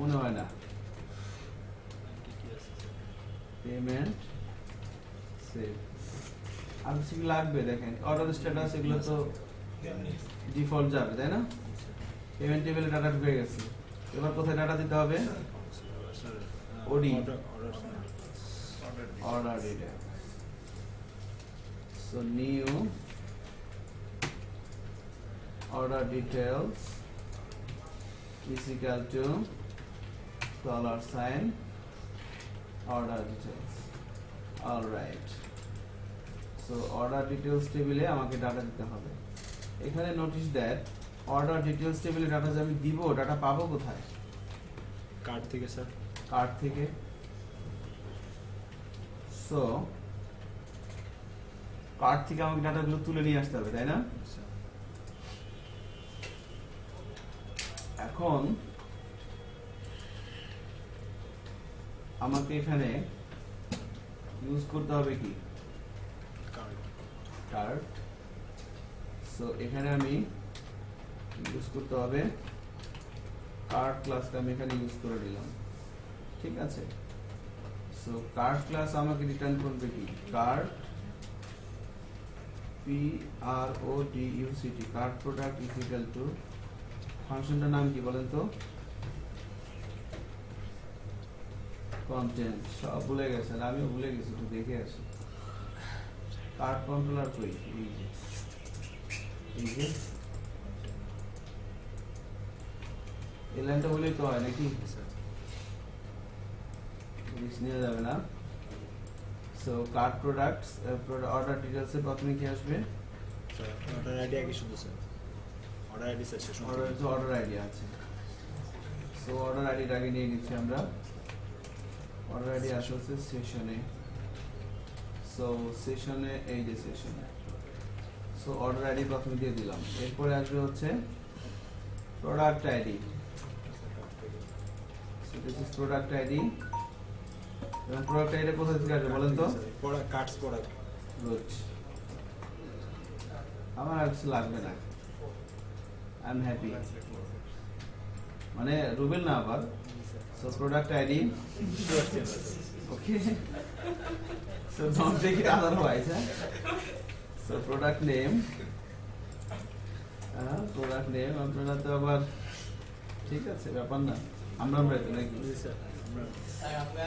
মনে হয় না। পেমেন্ট সেভ আর কিছু লাগবে দেখেন? অর্ডার স্ট্যাটাস এগুলো তো ডিফল্ট যাবে তাই না? পেমেন্ট টেবিলে ডাটা ঢুকে গেছে। এবার কোথায় ডাটা দিতে হবে? OD order order order. So new order details is equal to dollar sign order details. All right. So order details টেবিলে আমাকে ডাটা দিতে হবে এখানে নোটিশ দ্যাট অর্ডার ডিটেলস টেবিলে ডাটা যে আমি দিব ডাটা পাবো কোথায় কার্ড থেকে স্যার কার্ড থেকে। সো কার্ড থেকে আমাকে ডাটাগুলো তুলে নিয়ে আসতে হবে তাই না? এখন আমাকে এখানে ইউজ করতে হবে কি? কার্ড সো এখানে আমি ইউজ করতে হবে। কার্ড ক্লাসটা আমি এখানে ইউজ করে দিলাম ঠিক আছে? সো কার্ড ক্লাস আমাকে রিটার্ন করবে কি? Cart P R O D U C T cart product is equal to ফাংশনটার নাম কি বলেন তো? কন্টেন্ট সব ভুলে গেছেন আমিও ভুলে গেছি, একটু দেখে আসি। কার্ড কন্ট্রোলার কই? এই যে। এই যে। এই বলেই তো হয় নাকি? রিস্ক নেওয়া যাবে না। সো কার্ড প্রোডাক্টস অর্ডার ডিটেলসে প্রথমে কি আসবে? অর্ডার আইডি আগে শুধু স্যার অর্ডার আইডি স্যার শেষ অর্ডার তো অর্ডার আইডি আছে। সো অর্ডার আইডিটা আগে নিয়ে নিচ্ছি আমরা। অর্ডার আইডি আসে হচ্ছে সেশনে সো সেশনে এই যে সেশনে সো অর্ডার আইডি প্রথমে দিয়ে দিলাম। এরপরে আসবে হচ্ছে product ID so this is product ID এবং প্রোডাক্ট আইডি কোথা থেকে আসবে বলেন তো? Product cards product. গুড আমার আর কিছু লাগবে না। আই এম হ্যাপি মানে রুবেল না আবার? So product ID okay so don't take it otherwise হ্যাঁ? সো প্রোডাক্ট নেম হ্যাঁ প্রোডাক্ট নেম আপনারা তো আবার ঠিক আছে ব্যাপার না। আমরা আমরা তো নাকি? স্যার। আমরা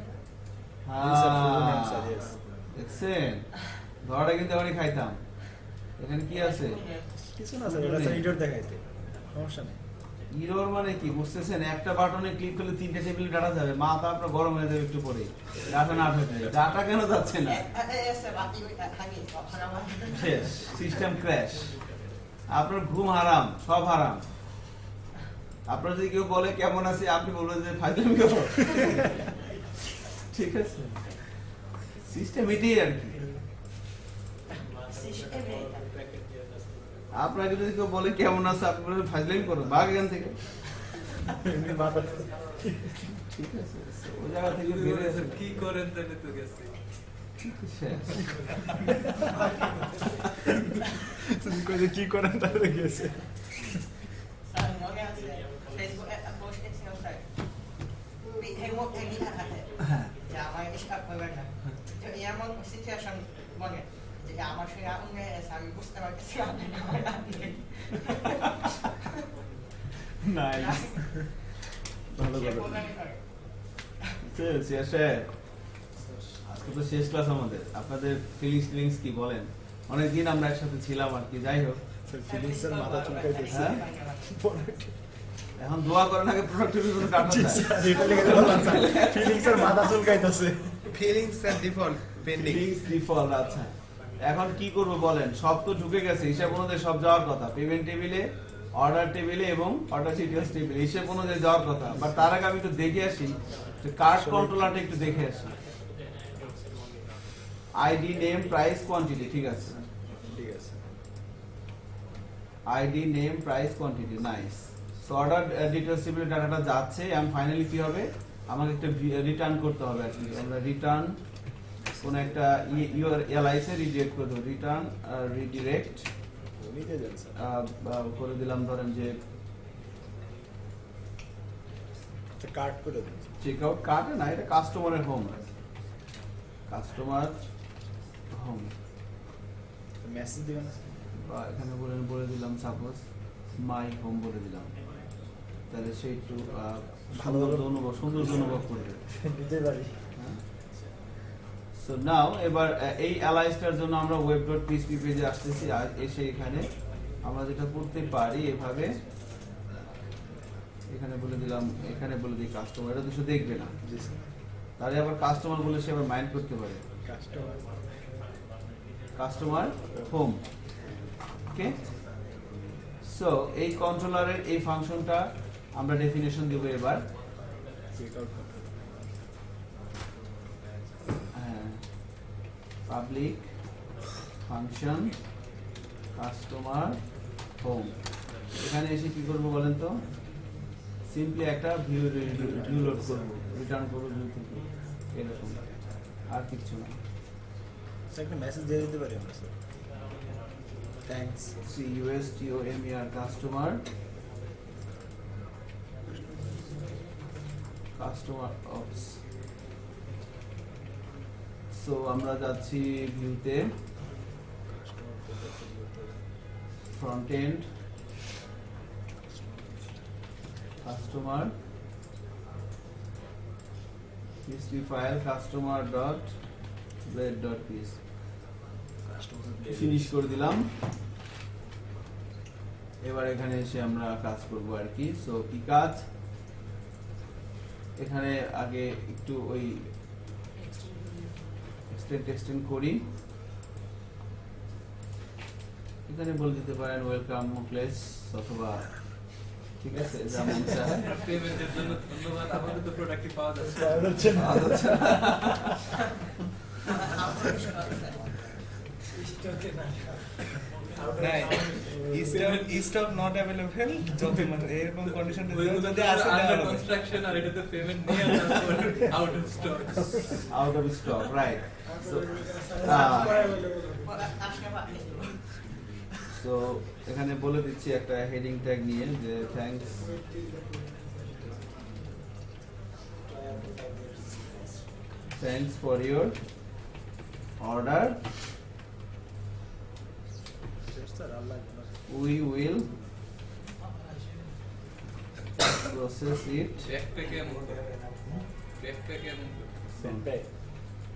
দেখছেন ধরাটা কিন্তু এখনই খাইতাম। এখানে কি আছে? কিছু না স্যার দেখাইতে সমস্যা নেই। ইরোর মানে কি? বুঝতেছেন? একটা বাটনে ক্লিক করলে তিনটে টেবিলে ডাটা যাবে। মাথা আপনার গরম হয়ে যাবে একটু পরে ডাটা না ডাটা কেন যাচ্ছে না? সিস্টেম ক্র্যাশ আপনার ঘুম হারাম সব হারাম। আপনার যদি কেউ বলে কেমন আছে? আপনি বলবেন যে ফাইজলামি করো। ঠিক আছে। সিস্টেম এটাই আর কি। আপনাকে যদি কেউ বলে কেমন আছে আপনি ফাইজলামি করো বাঘ এখান থেকে। ঠিক আছে ওই জায়গা থেকে বেরিয়ে কি করেন তাহলে তো গেছে। কি করেন তাহলে গেছে স্যার মনে আছে ফেসবুকে একটা পোস্ট দেখছিলাম স্যার এই মুখ এই লিখা থাকে যে আমার ইসকাপ করবেন না তো এমন সিচুয়েশন মনে যে আমার সঙ্গে আগুন লেগে গেছে, আমি বুঝতে পারতেছি আপনি আমার আপনি নাইস ভালো সে ভালো প্রোগ্রামিং করে শেষে আজকে তো শেষ ক্লাস আমাদের আপনাদের ফিলিংস ফিলিংস কি বলেন অনেকদিন আমরা একসাথে ছিলাম আর কি যাই হোক স্যার ফিলিংস স্যার মাথা চুলকাইতেছে হ্যাঁ? এখন দোয়া করেন আগে প্রোডাক্টিভিটি কোনো কাটা জি, যায় স্যার, এটা লেগে বললাম, স্যার। ফিলিংস স্যার মাথা চুলকাইতেছে feelings default pending feelings default আচ্ছা এখন কি করব বলেন? সব তো ঢুকে গেছে হিসাব অনুযায়ী সব যাওয়ার কথা। পেমেন্ট টেবিলে অর্ডার টেবিলে এবং অর্ডার ডিটেলস টেবিলে হিসাব অনুযায়ী যাওয়ার কথা। বাট তার আগে আমি একটু দেখে আসি যে কার্ড কন্ট্রোলারটা একটু দেখে আসি। আইডি নেম প্রাইস কোয়ান্টিটি ঠিক আছে? ঠিক আছে। ID name price quantity nice so order details টেবিলে ডাটাটা যাচ্ছে এন্ড ফাইনালি কি হবে? আমাকে একটা রিটার্ন করতে হবে আর কি আমরা রিটার্ন কোন একটা ইউর এলআইসে রিডিরেক্ট করে দেবো। রিটার্ন রিডিরেক্ট নিতে করে দিলাম ধরেন যে কাট করে চেক আউট কার্ডে না এটা কাস্টমারের হোম কাস্টমার হোম মেসেজ দিবেন বা এখানে বলে বলে দিলাম সাপোজ মাই হোম বলে দিলাম। তাহলে সে একটু ভালো অনুভব সুন্দর অনুভব করবে। (laughs) নিতে পারি। সো নাও এবার এই অ্যালাইসটার জন্য আমরা ওয়েব ডট পিএসপি পেজে আসতেছি আর এসে এখানে আমরা যেটা করতে পারি এভাবে এখানে বলে দিলাম এখানে বলে দিই কাস্টমার এটা দুশো দেখবে না। তাহলে আবার কাস্টমার বলে সে আবার মাইন্ড করতে পারে। Customer customer home okay so এই কন্ট্রোলারের এই ফাংশনটা আমরা ডেফিনেশন দেব এবার। Check out public function customer home এখানে এসে কি করব বলেন তো? সিম্পলি একটা ভিউ ভিউ লোড করব রিটার্ন করব ভিউ থেকে এরকম। আর কিছু না। একটা মেসেজ দিয়ে দিতে পারি আমরা sir thanks C U S T O M E R customer customer oops so আমরা যাচ্ছি ভিউতে front end customer PHP file customer dot blade dot php finish করে দিলাম। এবার এখানে এসে আমরা কাজ করব আর কি। সো কি কাজ? এখানে আগে একটু ওই এক্সটেন্ড এক্সটেন্ড করি। এখানে বলে দিতে পারেন ওয়েলকাম মুকলেস অথবা ঠিক আছে চায় পেমেন্টের জন্য ধন্যবাদ আমাদের তো প্রোডাক্টই পাওয়া যাচ্ছে। নট যত মানে এরকম যদি আসে কনস্ট্রাকশন আর এটাতে পেমেন্ট নিয়ে আউট অফ স্টক এখানে বলে দিচ্ছি একটা হেডিং ট্যাগ নিয়ে যে thanks thanks for your order sir Allah we will process it ব্যাকপ্যাকে এমন ব্যাকপ্যাকে এমন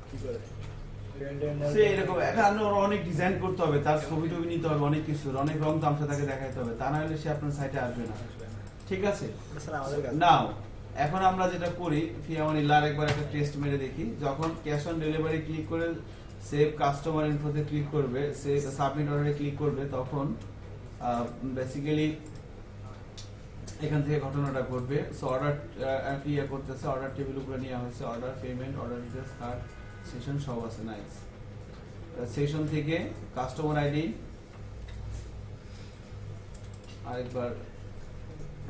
কি করে? সে এরকম এখানে অনেক ডিজাইন করতে হবে তার ছবি টবি নিতে হবে অনেক কিছু অনেক রং তামসা তাকে দেখাইতে হবে তা না হলে সে আপনার সাইটে আসবে না। ঠিক আছে? স্যার আমাদের কাছে। নাও এখন আমরা যেটা করি ফিয়ামানিল্লাহ একবার একটা টেস্ট মেরে দেখি যখন ক্যাশ অন ডেলিভারি ক্লিক করে সেভ কাস্টমার ইনফোতে ক্লিক করবে সেভ সাবমিট অর্ডারে ক্লিক করবে, তখন বেসিক্যালি এখান থেকে ঘটনাটা ঘটবে। সো অর্ডার ইয়ে করতেছে অর্ডার টেবিল উপরে নেওয়া হয়েছে order payment order details cart session সব আছে নাইস সেশন থেকে কাস্টমার আইডি আরেকবার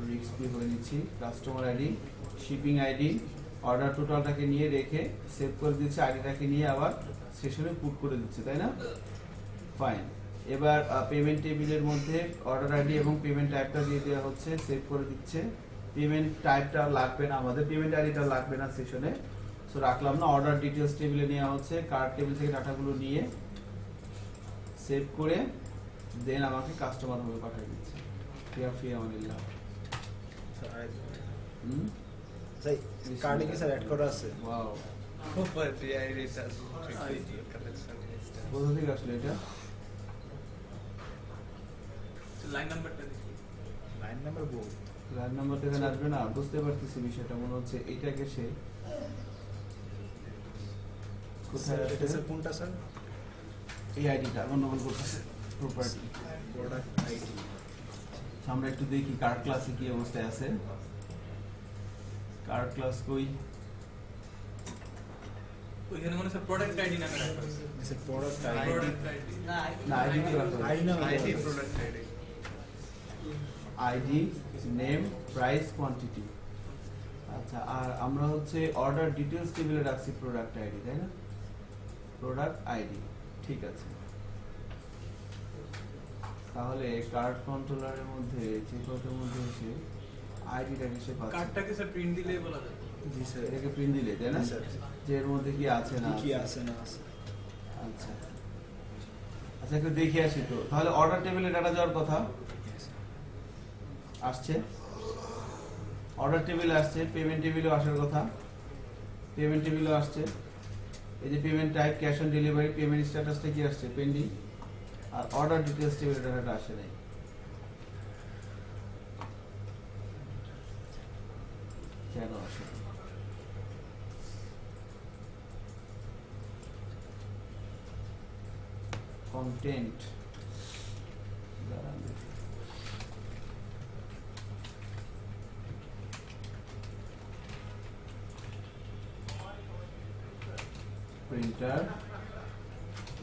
রিক্স ফ্রি করে নিচ্ছি customer ID shipping ID order টোটালটাকে নিয়ে রেখে সেভ করে দিচ্ছে আইডিটাকে নিয়ে আবার সেশনে পুট করে দিচ্ছে তাই না? ফাইন এবার পেমেন্ট টেবিলের মধ্যে অর্ডার আইডি এবং পেমেন্ট টাইপটা দিয়ে দেওয়া হচ্ছে সেভ করে দিচ্ছে। পেমেন্ট টাইপটা লাগবে না আমাদের পেমেন্ট আইডিটা লাগবে না সেশনে সো রাখলাম না অর্ডার ডিটেলস টেবিলে নেওয়া হচ্ছে কার্ড টেবিল থেকে ডাটাগুলো নিয়ে সেভ করে দেন আমাকে কাস্টমার হবে পাঠিয়ে দিচ্ছে। ফিয়া ফিয়া অনিল্লাহ হুম? স্যার কার্ডে কি স্যার অ্যাড করা আছে? Wow Super GI research. Collection. কোথা থেকে আসলো এটা লাইন নাম্বারটা দেখি লাইন নাম্বার বউ লাইন নাম্বার থেকে আসবে না বুঝতে পারতেছি বিষয়টা মনে হচ্ছে এইটাকে সে কোথায় এটা স্যার কোনটা স্যার এই আইডিটা গন্ডগোল করতেছে প্রপার্টি প্রোডাক্ট আইডি আমরা একটু দেখি কার ক্লাসে কি অবস্থায় আছে। কার ক্লাস কই? ওইখানে মনে হচ্ছে প্রোডাক্ট আইডি নামে রাখা আছে। প্রোডাক্ট আইডি প্রোডাক্ট আইডি না আইডি রাখা আইডি না আইডি নেম প্রাইস কোয়ান্টিটি আচ্ছা আর আমরা হচ্ছে অর্ডার ডিটেলস টেবিলে রাখছি প্রোডাক্ট আইডি তাই না? প্রোডাক্ট আইডি ঠিক আছে। তাহলে কার্ড কন্ট্রোলারের মধ্যে চেকআউটের মধ্যে এসে আইডিটাকে সে পাচ্ছে? কার্ডটাকে স্যার প্রিন্ট দিলেই বলা যাবে। জি স্যার এটাকে প্রিন্ট দিলে তাই না? স্যার। যে এর মধ্যে কি আছে না কি আছে? না আছে। আচ্ছা। আচ্ছা একটু দেখে আসি তো। তাহলে অর্ডার টেবিলে ডাটা যাওয়ার কথা? আসছে। অর্ডার টেবিলে আসছে পেমেন্ট টেবিলেও আসার কথা। পেমেন্ট টেবিলেও আসছে। এই যে payment type cash on delivery payment স্ট্যাটাসটা কি আসছে? পেন্ডিং আর অর্ডার ডিটেলস টেবিল ডাটাটা আসে নাই। কেন আসে? দেখি। প্রিন্টার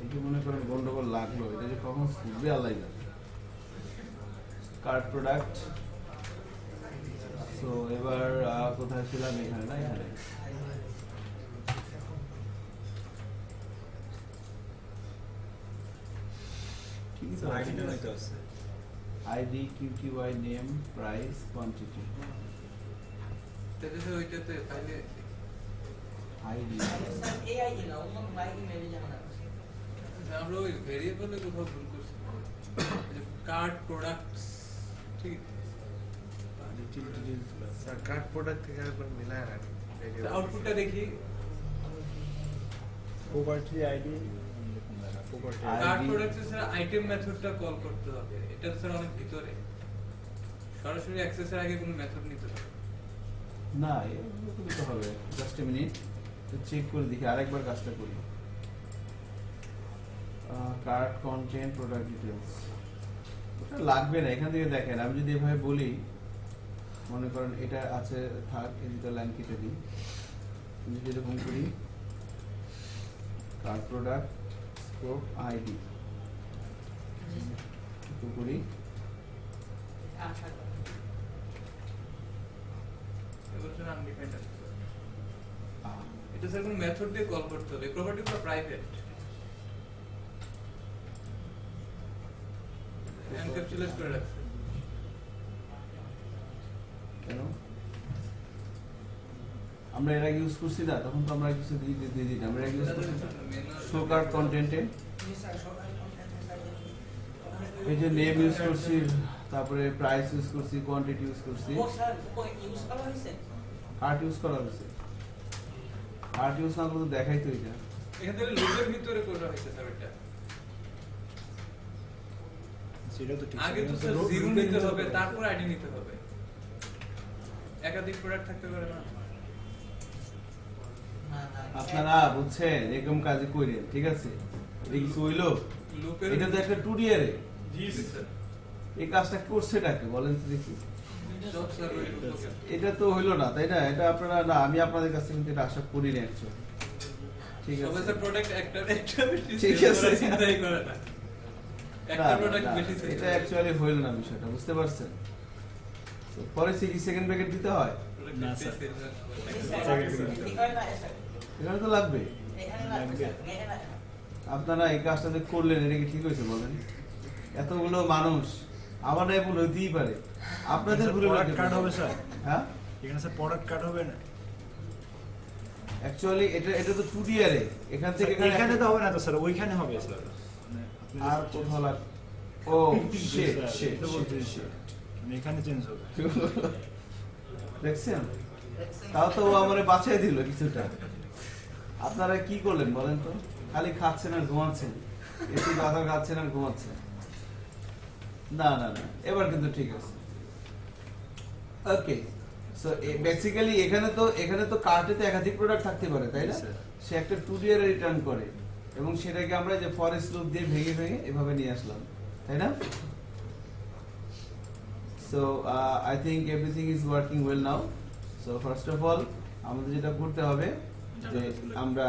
এটি মনে করেন গন্ডগোল লাগল, এটা যে কখন খুলবে, আল্লাহ কার্ড প্রোডাক্ট তো এবার কোথায় ছিলাম? এখানে না, এখানে। ঠিকই তো আইডিটা হয়তো আছে আইডি কিউকিউআই নেম প্রাইস কোয়ান্টিটি তাহলে তো ওইটাতে তাহলে আইডি স্যার এআই না অন্য বাই ইমেল জানা আমরা ওই ভেরিয়েবলে কোথাও ভুল করছি কার্ড প্রোডাক্টস ঠিক স্যার কার্ড প্রোডাক্ট থেকে আরেকবার মিলায় রাখি আউটপুটটা দেখি property ID property ID cart products sir item মেথডটা call করতে হবে। এটা স্যার অনেক ভিতরে। সরাসরি অ্যাক্সেসের আগে কোনো মেথড নিতে হবে। না এগুলো দিতে হবে। জাস্ট এ মিনিট চেক করে দেখি আরেকবার কাজটা করি। কার্ড কন্টেন্ট প্রোডাক্ট ডিটেলস ওটা লাগবে না এখান থেকে দেখেন। আমি যদি এভাবে বলি মনে করেন এটা আছে থাক এই দুটো লাইন কেটে দিই। যদি এরকম করি কার্ড প্রোডাক্ট আইডি একটু করি এটা স্যার কোনো মেথড দিয়ে কল করতে হবে প্রপার্টিগুলো প্রাইভেট এনক্যাপসুলেট করে রাখছে কেন আমরা এর আগে ইউজ করছি না তখন তো আমরা কিছু দিয়ে দিয়ে দিয়ে দিই আমরা আগে ইউজ করছি শো কার্ড কন্টেন্টে এই যে নেম ইউজ করছি তারপরে প্রাইস ইউজ করছি কোয়ান্টিটি ইউজ করছি। ও স্যার কই ইউজ করা হয়েছে? কার্ট ইউজ করা হয়েছে। না করলে দেখাই তো এটা। এখান থেকে লুপের ভিতরে করা হয়েছে স্যার এটা। সেটা তো ঠিক আগে তো স্যার জিরো নিতে হবে তারপর আইডি নিতে হবে। একাধিক প্রোডাক্ট থাকতে পারে না। আপনারা বুঝছেন এরকম কাজে কইরেন ঠিক আছে? এটা কিছু হইল? এটা তো একটা টু এর জি স্যার। এই কাজটা করছে ডাকে বলেন তো দেখি। এটা তো হইল না তাই না? এটা আপনারা না আমি আপনাদের কাছ কিন্তু এটা আশা করি না। ঠিক আছে? প্রোডাক্ট একটা ঠিক আছে। চিন্তাই করে না। এটা অ্যাকচুয়ালি হইল না বিষয়টা বুঝতে পারছেন? তো পরে সেকেন্ড ব্র্যাকেট দিতে হয়? না, স্যার। এখানে এখানে তো লাগবে। এখানে এখানে আপনারা এই কাজটা যে করলেন এটা কি ঠিক হয়েছে বলেন? এতগুলো মানুষ আমার নাই ভুল হইতেই পারে। আপনাদের ভুল কার্ড হবে স্যার। হ্যাঁ? এখানে স্যার প্রোডাক্ট কার্ড হবে না। অ্যাকচুয়ালি এটা এটা তো টু এর এখান থেকে স্যার, এখানে তো হবে না তো স্যার ওইখানে হবে স্যার। মানে আর কোথাও লাগ ও (laughs) শিট শিট মানে এখানে চেঞ্জ হবে। দেখছেন? তাও তো ও আমারে বাঁচাই দিল কিছুটা। আপনারা কি করলেন বলেন তো? খালি খাচ্ছেন আর ঘুমাচ্ছেন। এসি বাধা খাচ্ছেন আর ঘুমাচ্ছেন। না না না এবার কিন্তু ঠিক আছে। ওকে সো বেসিক্যালি এখানে তো এখানে তো কার্টে তো একাধিক প্রোডাক্ট থাকতে পারে তাই না? সে একটা টু ডি এর রিটার্ন করে এবং সেটাকে আমরা যে ফরেস্ট লুপ দিয়ে ভেঙে ভেঙে এভাবে নিয়ে আসলাম তাই না? So I think everything is working well now so first of all আমাদের যেটা করতে হবে যে আমরা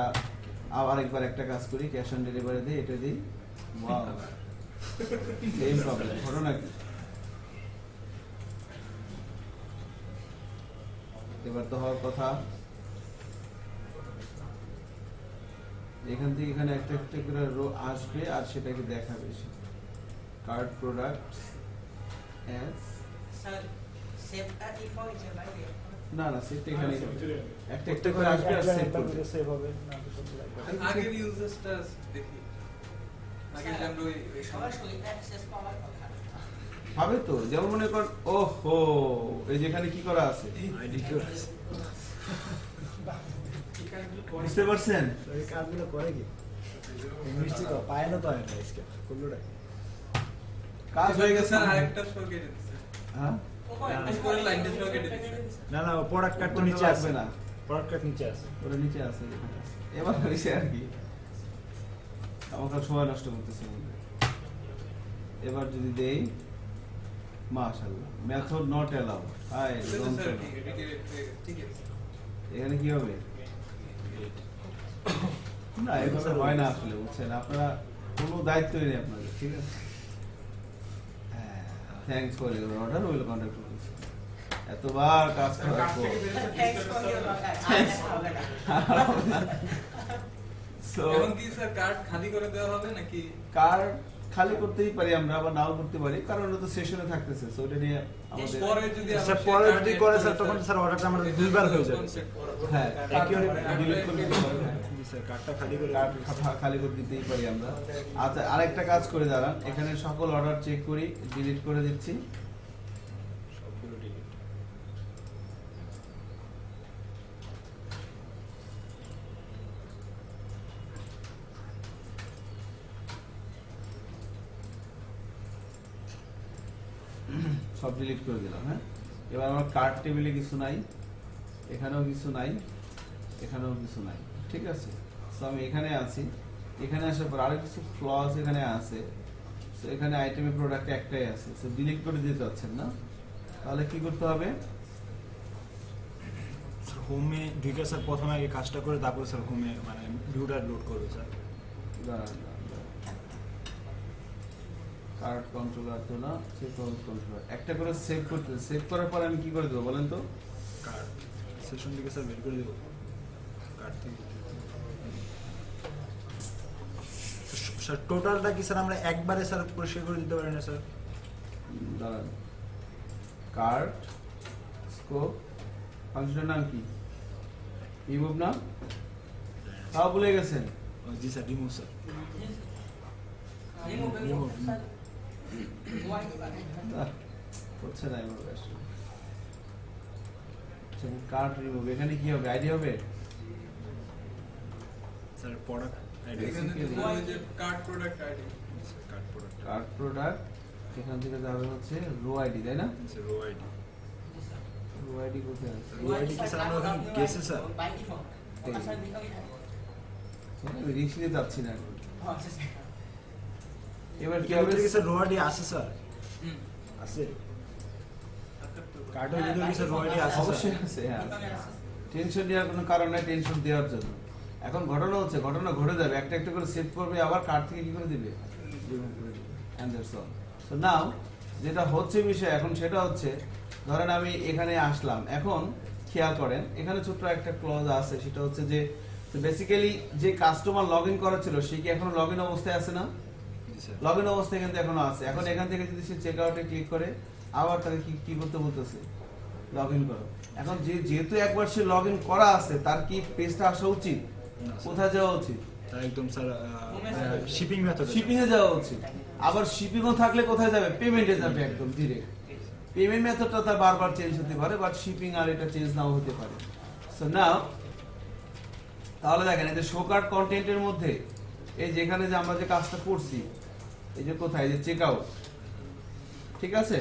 আবার একবার একটা কাজ করি ক্যাশ অন ডেলিভারি দিই এটা দিই। সেম প্রবলেম ঘটনা কি? এবার তো হওয়ার কথা। এখান থেকে এখানে একটা একটা করে রো আসবে আর সেটাকে দেখাবে সে। কার্ড প্রোডাক্ট অ্যাজ না না সেটা এখানে। একটা একটা করে আসবে আর সেভ করবে। সেভ হবে তো আগের ইউজার্সটা দেখি। আগে আমরা ওই ওই সরাসরি অ্যাক্সেস পাওয়ার কথা। হবে তো যেমন মনে কর ও হো এই যেখানে কি করা আছে? আইডি কি বুঝতে পারছেন? এই কাজগুলো করে কি? মিষ্টি তো পায় না তো না আজকে কোনটা কাজ হয়ে গেছে আরেকটা শো কেটে হ্যাঁ? না না প্রোডাক্ট কার্ড তো নিচে আসবে। না। নিচে আছে। ওটা নিচে আছে যেখানে আছে। এবার হয়েছে আর কি আমাকে সময় নষ্ট করতেছে এবার যদি দেই মাশাআল্লাহ method not allow hi sir ঠিক আছে ঠিক আছে। এখানে কি হবে? না এভাবে হয় না আসলে বুঝছেন? আপনারা কোনো দায়িত্বই নেই আপনাদের ঠিক আছে? হ্যাঁ thanks for your order will contact এতবার কাজ করার পর। Thanks for your order. আর দেখা হবে না। সো এখন কি স্যার কার্ড খালি করে দেওয়া হবে নাকি? কার খালি করতেই পারি আমরা আবার নাও করতে পারি কারণ ওটা তো সেশনে থাকতেছে সো ওটা নিয়ে আমাদের পরে যদি স্যার পরে যদি করে করে স্যার তখন স্যার অর্ডারটা আমাদের দুইবার হয়ে যাবে। হ্যাঁ Accurate ডিলিট করে দিতে পারি স্যার কার্ডটা খালি করে খালি করে দিতেই পারি আমরা। আচ্ছা আরেকটা কাজ করে দাঁড়ান এখানে সকল অর্ডার চেক করি ডিলিট করে দিচ্ছি। সব ডিলিট করে দিলাম হ্যাঁ? এবার আমার কার্ড টেবিলে কিছু নাই এখানেও কিছু নাই এখানেও কিছু নাই ঠিক আছে? সো আমি এখানে আছি। এখানে আসার পর আরও কিছু ফ্লস এখানে আছে। সো এখানে আইটেমের প্রোডাক্ট একটাই আছে। সো ডিলিট করে দিতে চাচ্ছেন না? তাহলে কি করতে হবে? স্যার হোমে ঢুকে স্যার প্রথমে আগে কাজটা করে তারপরে স্যার হোমে মানে ভিউটা লোড করবে স্যার দাঁড়ান। কার্ড কন্ট্রোলার তো না? সেভ কন্ট্রোলার একটা করে সেভ করতে সেভ করার পর আমি কি করে দেবো বলেন তো? কার্ড সেশন থেকে স্যার বের করে দেবো। কার্ড থেকে। স্যার টোটালটা কি স্যার আমরা একবারে স্যার পরিষ্কার করে দিতে পারি না স্যার দাঁড়ান। কার্ড স্কোপ ফাংশনের নাম কি? রিমুভ না? তাও ভুলে গেছেন? জি স্যার রিমুভ স্যার Remove, হচ্ছে না এবার আসলে কার্ড রিমুভ এখানে কি হবে আইডি হবে স্যার প্রোডাক্ট এখানে তো Basically- ওই যে cart product ID cart product cart product এখান থেকে যাবে হচ্ছে রো আইডি তাই না sir row ID row ID কোথায় আছে Why did you, sir, আমরা ওখানে গেছি, sir? By default. এই। Asal default. আমি রিক্স নিতে যাচ্ছি না এখন। Just এবার কি কি হবে? হবে স্যার রো আছে স্যার। আছে কার্ডের ভিতরে কি স্যার রো আছে অবশ্যই আছে হ্যাঁ default আছে। টেনশন নেওয়ার কোনো কারণ নাই টেনশন দেওয়ার জন্য। এখন ঘটনা হচ্ছে ঘটনা ঘটে যাবে একটা একটা করে সেভ করবে আবার কার্ড থেকে কি করে দিবে? Now, যেটা হচ্ছে বিষয় এখন সেটা হচ্ছে ধরেন আমি এখানে আসলাম। এখন খেয়াল করেন এখানে ছোট্ট একটা ক্লজ আছে সেটা হচ্ছে যে বেসিক্যালি যে কাস্টমার লগ ইন করা ছিল সে কি এখনও লগ ইন অবস্থায় আছে না? লগ ইন অবস্থায় কিন্তু এখনও আছে। এখন এখান থেকে যদি সে চেক আউটে ক্লিক করে আবার তাকে কি কি করতে বলতেছে? লগ ইন করো। এখন যে যেহেতু একবার সে লগ ইন করা আছে তার কি পেজটা আসা উচিত? কোথায় যাওয়া উচিত? একদম স্যার শিপিং মেথড শিপিং এ যাওয়া উচিত। আবার শিপিং ও থাকলে কোথায় যাবে? পেমেন্টে যাবে একদম ডিরেক্ট পেমেন্ট মেথডটা তার বারবার চেঞ্জ হতে পারে বাট শিপিং আর এটা চেঞ্জ নাও হতে পারে। সো নাও তাহলে দেখেন এই যে শো কার্ড কন্টেন্টের মধ্যে এই যেখানে যে আমরা যে কাজটা করছি এই যে কোথায়? যে চেক আউট ঠিক আছে?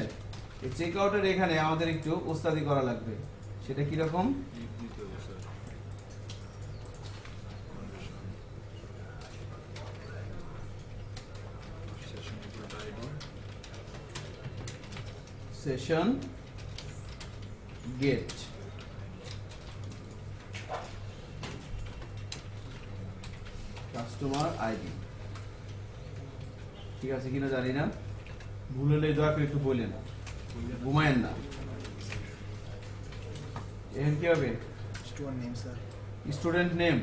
এই চেক আউটের এখানে আমাদের একটু ওস্তাদি করা লাগবে। সেটা কীরকম সেশন গেট কাস্টমার আইডি ঠিক আছে কিনা জানি না। ভুল হলে দয়া করে একটু বললেন ঘুমায়েন না। এখন কি হবে? Store name sir student name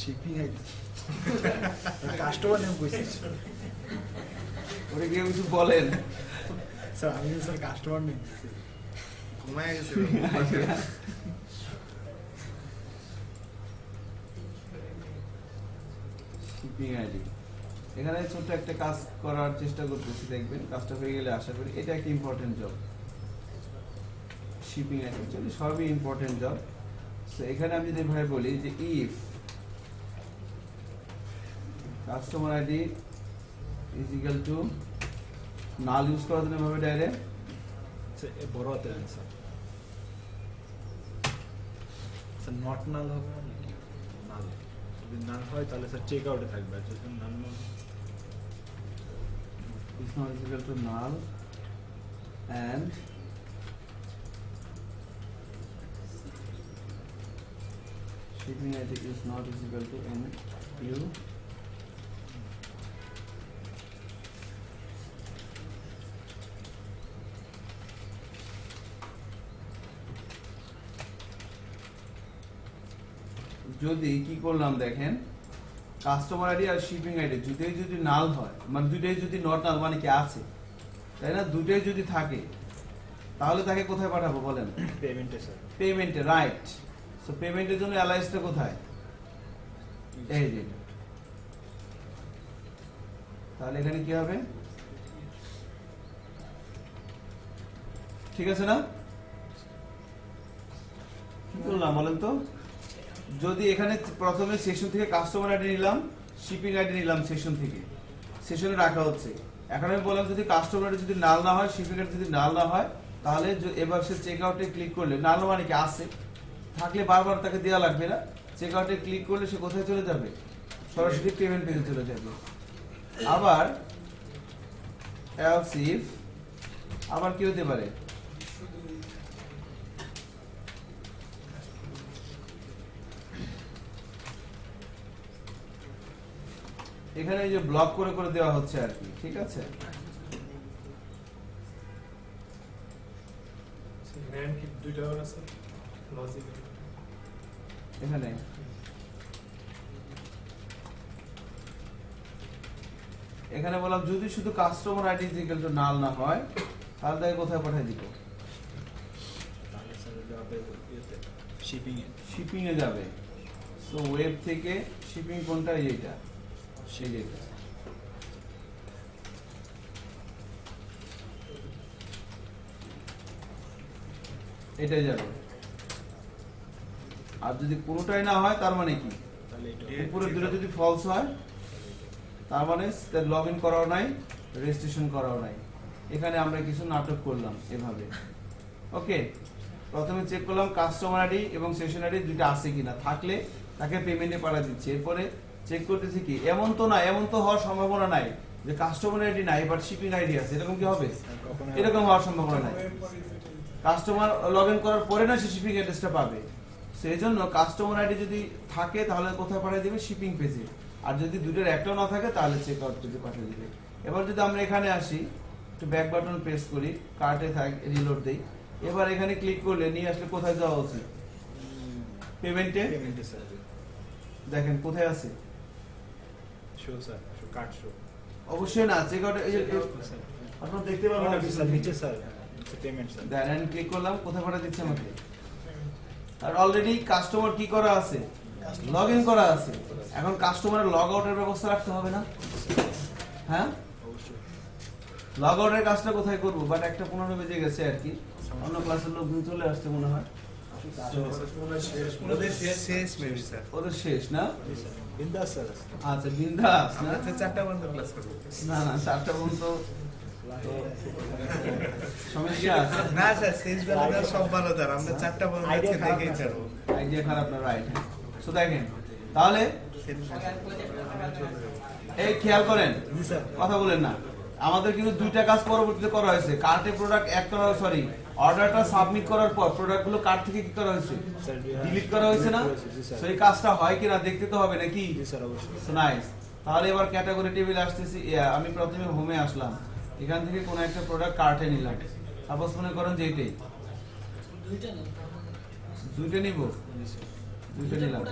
shipping ID customer name কইছি। ওরে গিয়ে কিছু বলেন। স্যার আমি স্যার কাস্টমার নেম ঘুমায় গেছে শিপিং আইডি এখানে ছোট্ট একটা কাজ করার চেষ্টা করতেছি দেখবেন। কাজটা হয়ে গেলে আশা করি এটা একটা ইম্পর্টেন্ট জব শিপিং অ্যাকচুয়ালি সবই ইম্পর্টেন্ট জব So, এখানে আমি যদি ভাবে বলি যে if customer ID is equal to null use করার জন্য ভাবে ডাইরেক্ট এ বড় হাতে দেন স্যার স্যার নট নাল হবে নাল যদি নাল হয় তাহলে স্যার চেক আউটে থাকবে। যদি নাল is not is equal to null and shipping ID is not is equal to n u যদি কি করলাম দেখেন কাস্টমার আইডি আর শিপিং আইডি দুটোই যদি নাল হয় মানে দুটোই যদি নট নাল মানে কি আছে? তাই না? দুটোই যদি থাকে তাহলে তাকে কোথায় পাঠাবো বলেন? পেমেন্টে স্যার পেমেন্টে রাইট সো পেমেন্টের জন্য অ্যালাইসটা কোথায়? এই যে। তাহলে এখানে কি হবে? ঠিক আছে না? কি করলাম বলেন তো? যদি এখানে প্রথমে সেশন থেকে কাস্টমার আইডি নিলাম শিপিং আইডি নিলাম সেশন থেকে। সেশনে রাখা হচ্ছে। এখন আমি বললাম যদি কাস্টমার আইডি যদি নাল না হয় শিপিং আইডি যদি নাল না হয়, তাহলে এবার সে চেক আউটে ক্লিক করলে নাল মানে কি আসে থাকলে বারবার তাকে দেওয়া লাগবে না। চেক আউটে ক্লিক করলে সে কোথায় চলে যাবে? সরাসরি পেমেন্ট পেজে চলে যাবে। আবার if, আবার কি হতে পারে? এখানে এই যে ব্লক করে করে দেওয়া হচ্ছে আর কি ঠিক আছে? লজিক এখানে? এখানে বললাম যদি শুধু customer ID equal to null না হয় তাহলে তাকে কোথায় পাঠিয়ে দিব? শিপিং এ শিপিং এ যাবে। সো ওয়েব থেকে শিপিং কোনটা এই যেটা এটাই যাবে। আর যদি কোনোটাই না হয় তার মানে কি? এটা দুটো যদি ফলস হয় তার মানে লগ ইন করাও নাই রেজিস্ট্রেশন করাও নাই। এখানে আমরা কিছু নাটক করলাম এভাবে। ওকে প্রথমে চেক করলাম কাস্টমার আইডি এবং সেশন আইডি দুইটা আছে কিনা। থাকলে তাকে পেমেন্টে পাঠা দিচ্ছি। এরপরে চেক করতেছি কি? এমন তো না এমন তো হওয়ার সম্ভাবনা নাই যে কাস্টমার আইডি নাই বাট শিপিং আইডি আছে। এরকম কি হবে? এরকম হওয়ার সম্ভাবনা নাই। কাস্টমার লগ ইন করার পরে না সে শিপিং অ্যাড্রেসটা পাবে। সেই জন্য কাস্টমার আইডি যদি থাকে তাহলে কোথায় পাঠিয়ে দেবে? শিপিং পেজে আর যদি দুটোর একটাও না থাকে তাহলে চেক আউট পেজে পাঠিয়ে দেবে। এবার যদি আমরা এখানে আসি একটু ব্যাক বাটন প্রেস করি কার্টে থাক রিলোড দেই। এবার এখানে ক্লিক করলে নিয়ে আসলে কোথায় যাওয়া উচিত? পেমেন্টে পেমেন্টে দেখেন কোথায় আছে? Show sir show cart show অবশ্যই না চেক আউট স্যার আপনারা দেখতে পাবেন স্যার নিচে sir payment sir then click করলাম কোথায় পাঠা দিচ্ছে আমাকে? আর অলরেডি কাস্টমার কি করা আছে? লগ ইন করা আছে। এখন কাস্টমারের লগ আউটের ব্যবস্থা রাখতে হবে না? হ্যাঁ? অবশ্যই। লগ আউটের কাজটা কোথায় করব? বাট একটা পনেরো বেজে গেছে আর কি। অন্য ক্লাসের লোক চলে আসছে মনে হয়। ওদের শেষ না? বিন্দাস স্যার। আচ্ছা বিন্দাস না? চারটা পর্যন্ত ক্লাস করব। না না চারটা পর্যন্ত সমস্যা না স্যার শেষ বেলা সব ভালো তার আমরা চারটা পর্যন্ত আজকে দেখেই না, আইডিয়া খারাপ না রাইট সো দেখেন তাহলে এই খেয়াল করেন কথা বলেন না। আমাদের কিন্তু দুইটা কাজ পরবর্তীতে করা হয়েছে। কার্টে প্রোডাক্ট এক সরি অর্ডারটা সাবমিট করার পর প্রোডাক্টগুলো কার্ট থেকে কি করা হয়েছে? ডিলিট করা হয়েছে না? সেই কাজটা হয় কিনা দেখতে তো হবে নাকি? জি স্যার অবশ্যই। নাইস তাহলে এবার ক্যাটাগরি টেবিল আসতেছি। আমি প্রথমে হোমে আসলাম। এখান থেকে কোনো একটা প্রোডাক্ট কার্টে নিলাম। সাপোজ মনে করেন যে এটাই। দুইটা নিব? দুইটা নিলাম।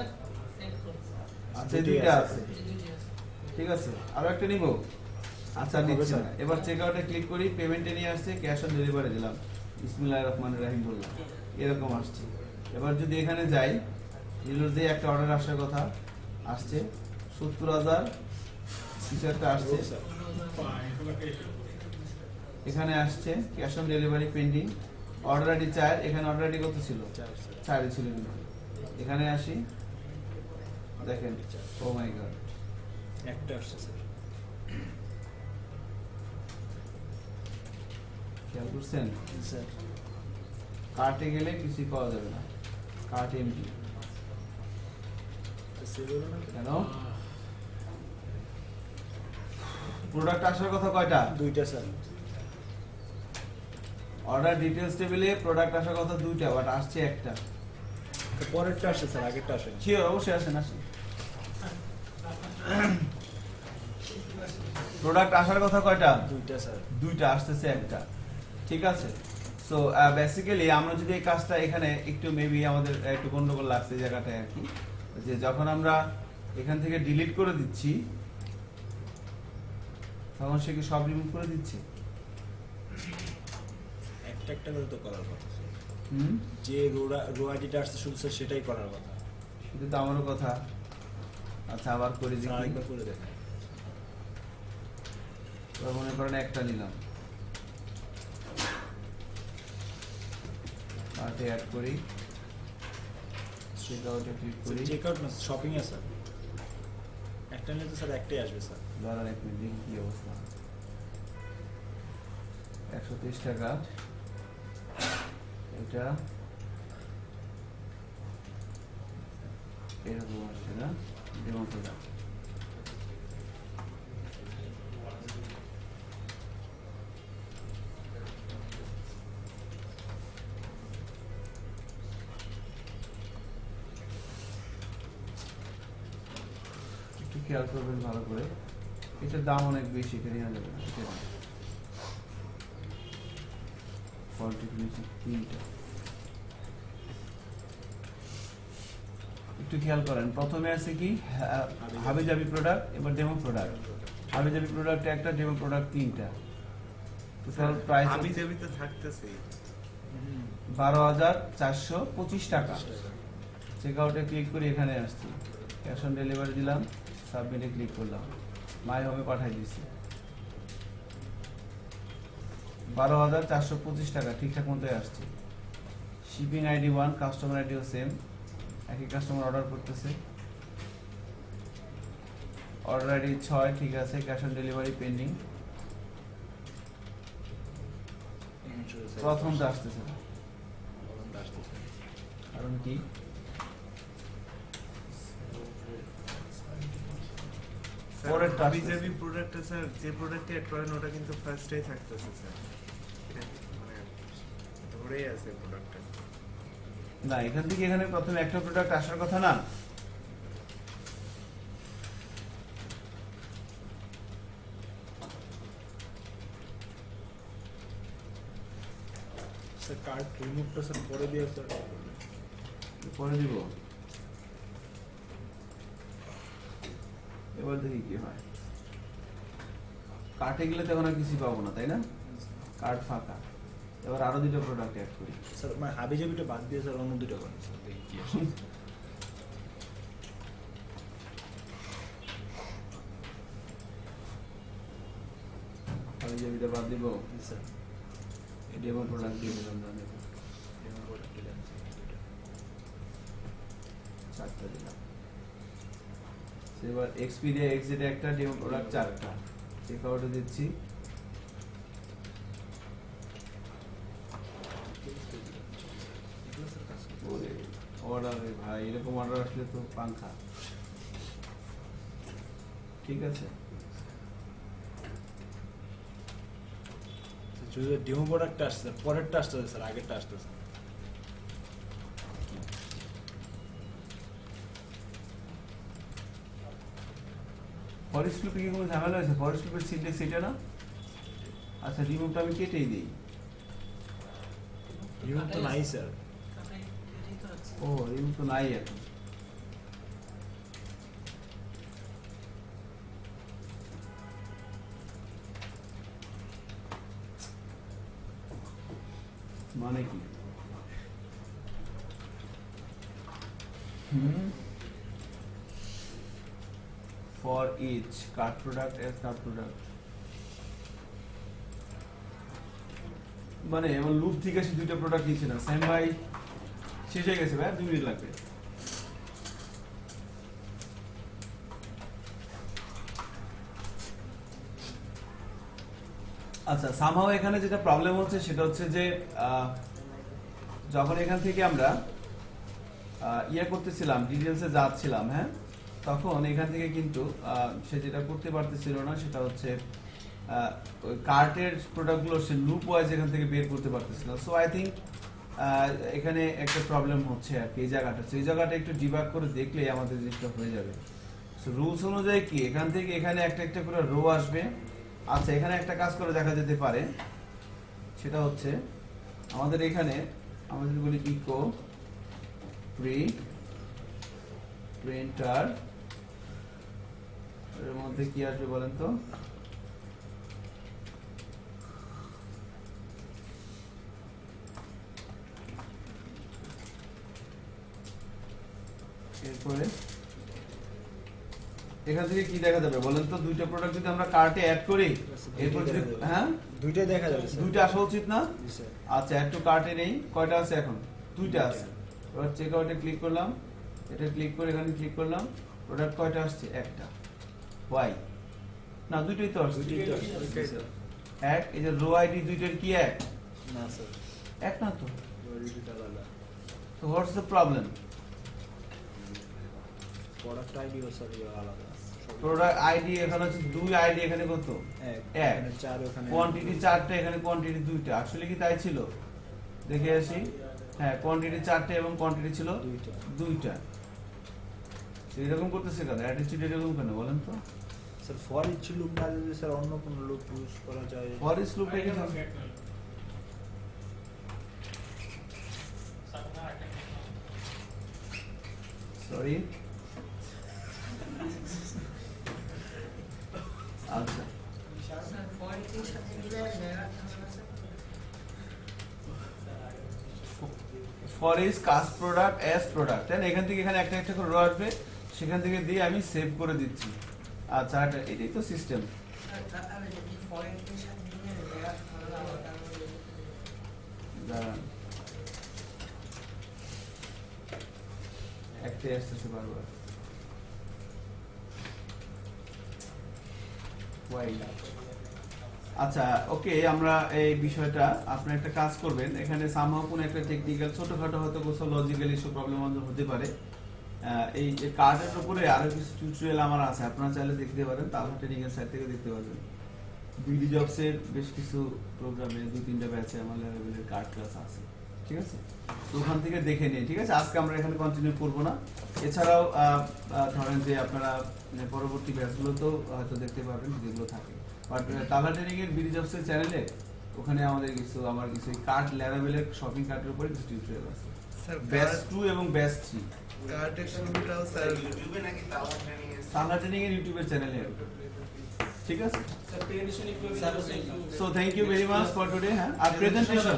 আচ্ছা দুইটা আছে। আছে। ঠিক আছে। আরও একটা নিব? আচ্ছা নিচ্ছি এবার চেক আউটে ক্লিক করি পেমেন্টে নিয়ে আসছে ক্যাশ অন ডেলিভারি দিলাম। বিসমিল্লাহির রহমানির রহিম বললাম। এরকম আসছে। এবার যদি এখানে যাই রিলোড দিয়ে একটা অর্ডার আসার কথা আসছে। সত্তর হাজার কিছু একটা আসছে। এখানে আসছে cash on delivery pending order ID চার, এখানে অর্ডার আইডি কত ছিল? চারই ছিল এখানে আসি। দেখেন ও মাই গড একটা আসছে খেয়াল করছেন? স্যার। কার্টে গেলে কিছুই পাওয়া যাবে না। Cart MT. কেন? প্রোডাক্ট আসার কথা কয়টা? দুইটা স্যার। অর্ডার ডিটেলস টেবিলে প্রোডাক্ট আসার কথা দুইটা বাট আসছে একটা। পরেরটা আসছে স্যার আগেরটা আসে শিওর অবশ্যই আসেন আসেন। প্রোডাক্ট আসার কথা কয়টা? দুইটা স্যার। দুইটা আসতেছে একটা। ঠিক আছে? সো বেসিক্যালি আমরা যদি এই কাজটা এখানে একটু মেবি আমাদের একটু গন্ডগোল লাগছে এই জায়গাটায় আর কি। যে যখন আমরা এখান থেকে ডিলিট করে দিচ্ছি তখন সে কি সব রিমুভ করে দিচ্ছে? একটা একটা করে তো করার কথা হুম? যে রোডা রো আইডিটা আসছে শুধু সেটাই করার কথা। শুধু তো আমারও কথা। আচ্ছা আবার করে দিই করে এবার মনে করেন একটা নিলাম। কার্টে অ্যাড করি। চেক আউটে ক্লিক করি। চেক আউট না শপিং এ স্যার একটা নিলে তো স্যার একটাই আসবে স্যার দাঁড়ান এক মিনিট দেখি কি অবস্থা। একশো তিরিশ টাকা। এটা এরকম আসছে না? যেমন একটু খেয়াল করবেন ভালো করে। এটার দাম অনেক বেশি এটা নেওয়া যাবে না। কোয়ালিটি ফিনিশিং তিনটা। একটু খেয়াল করেন প্রথমে আছে কি প্রোডাক্ট এবার ডেমো প্রোডাক্ট প্রোডাক্ট একটা ডেমো প্রোডাক্ট তিনটা। টোটাল প্রাইস আমি যাবি তো থাকতেছি। বারো হাজার চারশো পঁচিশ টাকা। চেক আউটে ক্লিক করে এখানে আসছি। ক্যাশ অন ডেলিভারি দিলাম। সাবমিটে ক্লিক করলাম। মাই হোমে পাঠাই দিছি বারো হাজার চারশো পঁচিশ টাকা ঠিকঠাক মতোই আসছে। শিপিং আইডি ওয়ান কাস্টমার আইডিও সেম একই কাস্টমার অর্ডার করতেছে। অর্ডার আইডি ছয় ঠিক আছে ক্যাশ অন ডেলিভারি পেন্ডিং প্রথমটা আসতেছে। কারণ কি? পরের পরের task আছে। যাবি প্রোডাক্টটা স্যার যে প্রোডাক্টে অ্যাড করেন ওটা কিন্তু ফার্স্টেই থাকতেছে স্যার মানে ধরেই আছে প্রোডাক্টটা না এখান থেকে এখানে প্রথমে একটা প্রোডাক্ট আসার কথা না। স্যার কার্ড রিমুভটা স্যার করে দিয়ে স্যার পরে দিব। এবার দেখি কি হয়। কার্টে গেলে তখন আর কিছু পাবো না তাই না? কার্ড ফাঁকা। এবার আরও দুটো প্রোডাক্ট অ্যাড করি। স্যার মানে হাবি জাবিটা বাদ দিয়ে স্যার অন্য দুটো করেন স্যার দেখি কি আসে। আমি যে বাদ দিব? স্যার ডেমো প্রোডাক্ট দিয়ে দিলাম না ডেমো প্রোডাক্ট দিলেন চারটা দিলাম। এবার এক্সপিরিয়া এক্সিটে একটা ডেমো প্রোডাক্ট চারটা। চেক আউটে দিচ্ছি। অর্ডার ভাই, এরকম অর্ডার আসলে তো পাংখা। ঠিক আছে? ডেমো প্রোডাক্টটা আসছে, পরেরটা আসতেছে স্যার, আগেরটা আসতেছে ফরেস্ট লুপে কি কোনো ঝামেলা হয়েছে? ফরেস্ট লুপের সিনটেক্স এটা না? আচ্ছা রিমুভটা আমি কেটেই দিই। রিমুভ তো নাই স্যার ও রিমুভ তো নাই এখন। মানে কি? হুম। for each card product and card product. মানে আমার লুপ থেকে সে দুইটা প্রোডাক্ট নিচ্ছে না। সেম ভাই শেষ হয়ে গেছে ভাই দুই মিনিট লাগবে। আচ্ছা সামহাও এখানে যেটা প্রবলেম হচ্ছে সেটা হচ্ছে যে যখন এখান থেকে আমরা ইয়ে করতেছিলাম ডিটেলসে যাচ্ছিলাম হ্যাঁ? তখন এখান থেকে কিন্তু সে যেটা করতে পারতেছিল না সেটা হচ্ছে কার্টের প্রোডাক্টগুলো সে লুপ ওয়াইজ এখান থেকে বের করতে পারতেছিল সো আই থিঙ্ক এখানে একটা প্রবলেম হচ্ছে আর কি এই জায়গাটা। সেই জায়গাটা একটু ডিবাগ করে দেখলেই আমাদের জিনিসটা হয়ে যাবে। সো রুলস অনুযায়ী কি? এখান থেকে এখানে একটা একটা করে রো আসবে। আচ্ছা এখানে একটা কাজ করে দেখা যেতে পারে। সেটা হচ্ছে, আমাদের এখানে যদি বলি ইকো প্রি প্রিন্টার এর মধ্যে কি আসবে বলেন তো? এরপরে এখান থেকে কি দেখা যাবে বলেন তো? দুইটা প্রোডাক্ট যদি আমরা কার্টে অ্যাড করি এরপর যদি হ্যাঁ? দুইটাই দেখা যাবে দুইটা আসা উচিত না? আচ্ছা একটু কার্টে নেই। কয়টা আছে এখন? দুইটা আছে। এবার চেক আউটে ক্লিক করলাম। এটা ক্লিক করে এখানে ক্লিক করলাম। প্রোডাক্ট কয়টা আসছে? একটা। ওয়াই না দুইটাই তো আসছে। এক এই যে রো আইডি দুইটার কি এক? না স্যার এক না তো। তো হোয়াটস দ্য প্রবলেম প্রোডাক্ট আইডিও স্যার আলাদা। প্রোডাক্ট আইডি এখানে হচ্ছে দুই আইডি এখানে কত? এক। চার ওখানে কোয়ান্টিটি চারটে এখানে কোয়ান্টিটি দুইটা। আসলে কি তাই ছিল? দেখে আসি। হ্যাঁ কোয়ান্টিটি চারটে এবং কোয়ান্টিটি ছিল দুইটা। দুইটা। এরকম করতেছে কেন? অ্যাটিটিউড এরকম কেন? বলেন তো। স্যার ফর ইচ লুপ না যদি স্যার অন্য কোনো লুপ ইউজ করা যায় ফর ইস লুপে সরি আচ্ছা foreach product as product তাই এখান থেকে এখানে একটা একটা করে রো আসবে। সেখান থেকে দিয়ে আমি সেভ করে দিচ্ছি। আচ্ছা এটা এটাই তো সিস্টেম আচ্ছা ওকে আমরা এই বিষয়টা, আপনি একটা কাজ করবেন। এখানে সামহাও কোনো একটা টেকনিক্যাল ছোটখাটো হয়তো কোথাও লজিক্যাল ইস্যু প্রবলেম হতে পারে। এই কার্ডের উপরে আরও কিছু টিউটোরিয়াল আমার আছে আপনারা চাইলে দেখতে পারেন তাহলে ট্রেনিং এর সাইড থেকে দেখতে পারবেন। বিডি জবসের বেশ কিছু প্রোগ্রামে দুই তিনটা ব্যাচে আমার লেভেলের কার্ড ক্লাস আছে ঠিক আছে? তো ওখান থেকে দেখে নিন ঠিক আছে? আজকে আমরা এখানে কন্টিনিউ করব না। এছাড়াও ধরেন যে আপনারা মানে পরবর্তী ব্যাচগুলোতেও হয়তো দেখতে পারবেন যেগুলো থাকে। বাট টালা ট্রেনিং এর বিডি জবসের চ্যানেলে ওখানে আমাদের কিছু আমার কিছু কার্ড লেভেলের শপিং কার্ডের উপরে কিছু টিউটোরিয়াল আছে। স্যার ব্যাচ টু এবং ব্যাচ থ্রি কার্ডের শুরুটাও স্যার ইউটিউবে নাকি তাওয়া ট্রেনিং এর টালা ট্রেনিং এর ইউটিউবের চ্যানেলে ঠিক আছে স্যার প্রেজেন্টেশন একটু sir, so thank you very much for today হ্যাঁ আর প্রেজেন্টেশন